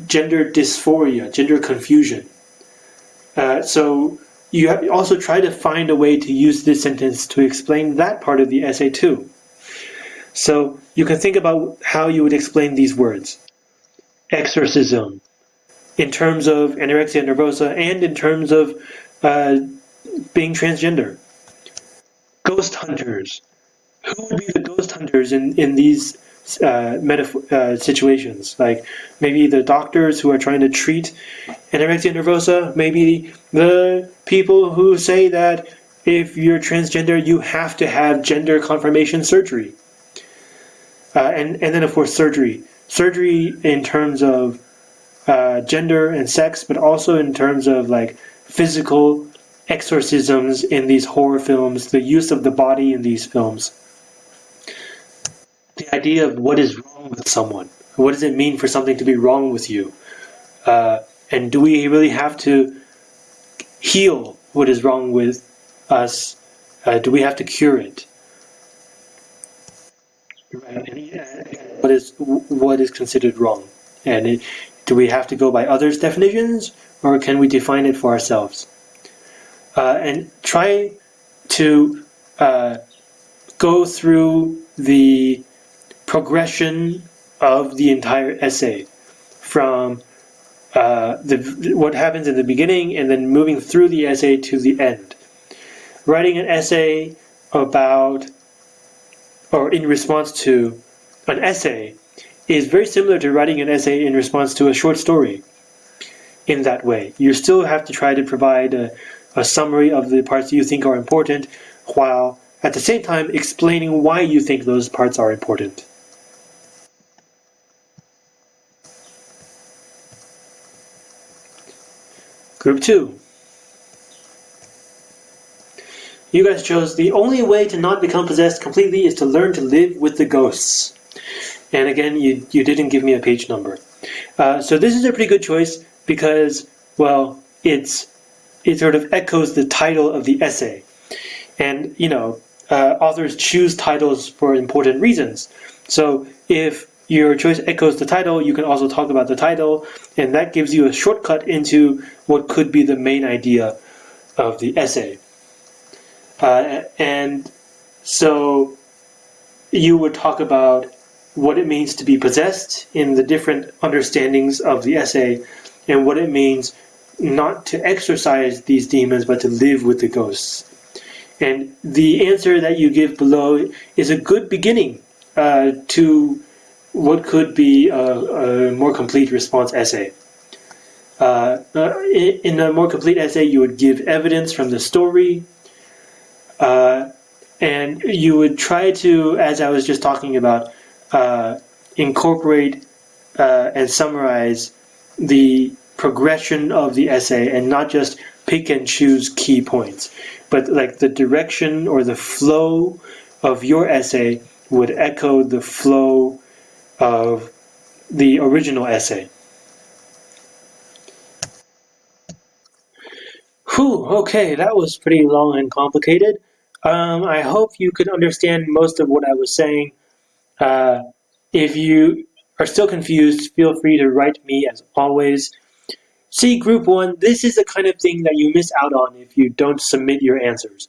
gender dysphoria, gender confusion. Uh, so you also try to find a way to use this sentence to explain that part of the essay too. So you can think about how you would explain these words. Exorcism, in terms of anorexia nervosa and in terms of uh, being transgender. Ghost hunters. Who would be the ghost hunters in, in these uh, uh, situations? Like maybe the doctors who are trying to treat anorexia nervosa, maybe the people who say that if you're transgender, you have to have gender confirmation surgery. Uh, and, and then, of course, surgery. Surgery in terms of uh, gender and sex, but also in terms of like physical exorcisms in these horror films, the use of the body in these films. The idea of what is wrong with someone. What does it mean for something to be wrong with you? Uh, and do we really have to heal what is wrong with us? Uh, do we have to cure it? What is what is considered wrong? And it, do we have to go by others' definitions, or can we define it for ourselves? Uh, and try to uh, go through the progression of the entire essay from uh, the, what happens in the beginning and then moving through the essay to the end. Writing an essay about or in response to an essay is very similar to writing an essay in response to a short story in that way. You still have to try to provide a, a summary of the parts you think are important while at the same time explaining why you think those parts are important. Group 2. You guys chose the only way to not become possessed completely is to learn to live with the ghosts. And again, you, you didn't give me a page number. Uh, so this is a pretty good choice because, well, it's it sort of echoes the title of the essay. And, you know, uh, authors choose titles for important reasons. So if your choice echoes the title, you can also talk about the title, and that gives you a shortcut into what could be the main idea of the essay. Uh, and so you would talk about what it means to be possessed in the different understandings of the essay, and what it means not to exorcise these demons but to live with the ghosts. And the answer that you give below is a good beginning uh, to what could be a, a, more complete response essay. Uh, uh in a more complete essay, you would give evidence from the story, uh, and you would try to, as I was just talking about, uh, incorporate uh, and summarize the progression of the essay and not just pick and choose key points, but like the direction or the flow of your essay would echo the flow of the original essay. Whew, okay, that was pretty long and complicated. Um, I hope you could understand most of what I was saying. Uh, if you are still confused, feel free to write me as always. See Group 1, this is the kind of thing that you miss out on if you don't submit your answers.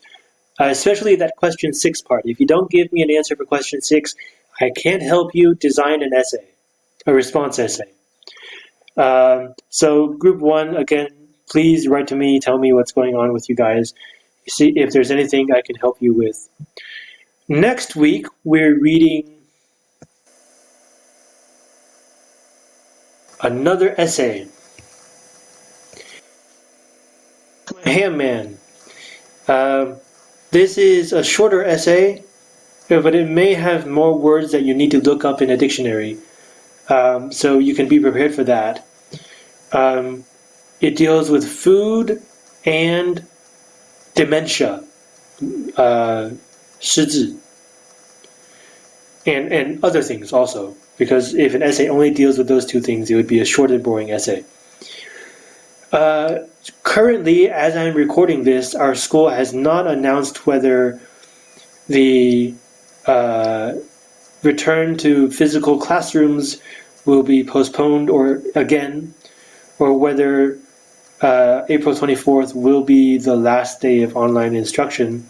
Uh, especially that question 6 part. If you don't give me an answer for question 6, I can't help you design an essay, a response essay. Um, so Group 1, again, please write to me, tell me what's going on with you guys, see if there's anything I can help you with. Next week, we're reading another essay. Hamman. Uh, this is a shorter essay, but it may have more words that you need to look up in a dictionary. Um, so you can be prepared for that. Um, it deals with food and dementia, uh, and, and other things also because if an essay only deals with those two things, it would be a short and boring essay. Uh, currently, as I'm recording this, our school has not announced whether the return to physical classrooms will be postponed or again, or whether uh, April 24th will be the last day of online instruction.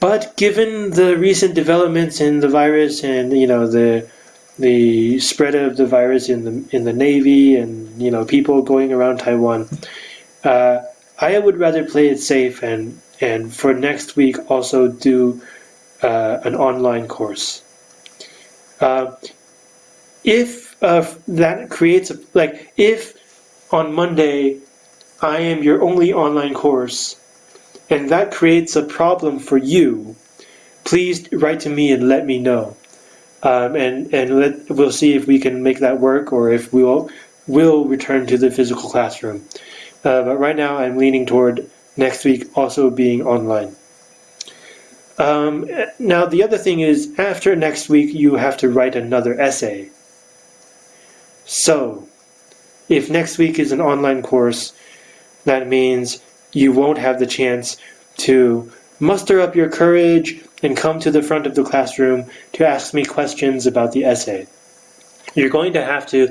But given the recent developments in the virus and you know the the spread of the virus in the in the Navy and you know people going around Taiwan. Uh, I would rather play it safe and and for next week also do uh, an online course. Uh, if uh, that creates a, like if on Monday I am your only online course and that creates a problem for you, please write to me and let me know um, and and let, we'll see if we can make that work or if we will will return to the physical classroom. Uh, but right now, I'm leaning toward next week also being online. Um, now, the other thing is, after next week, you have to write another essay. So, if next week is an online course, that means you won't have the chance to muster up your courage and come to the front of the classroom to ask me questions about the essay. You're going to have to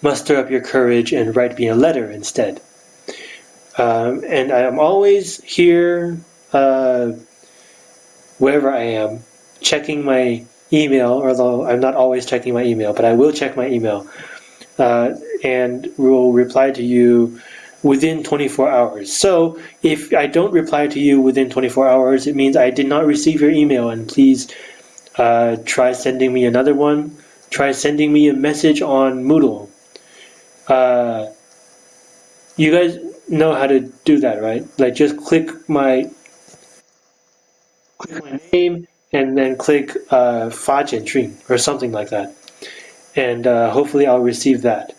muster up your courage and write me a letter instead. Um, and I am always here, uh, wherever I am, checking my email, although I'm not always checking my email, but I will check my email. Uh, and will reply to you within 24 hours. So if I don't reply to you within 24 hours, it means I did not receive your email and please uh, try sending me another one. Try sending me a message on Moodle. Uh, you guys know how to do that, right? Like just click my click my name and then click uh, Fa or something like that. And uh, hopefully I'll receive that.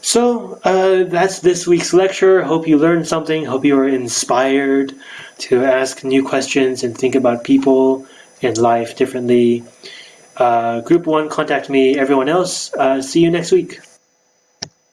So uh, that's this week's lecture. Hope you learned something. Hope you were inspired to ask new questions and think about people and life differently. Uh, group one, contact me. Everyone else, uh, see you next week.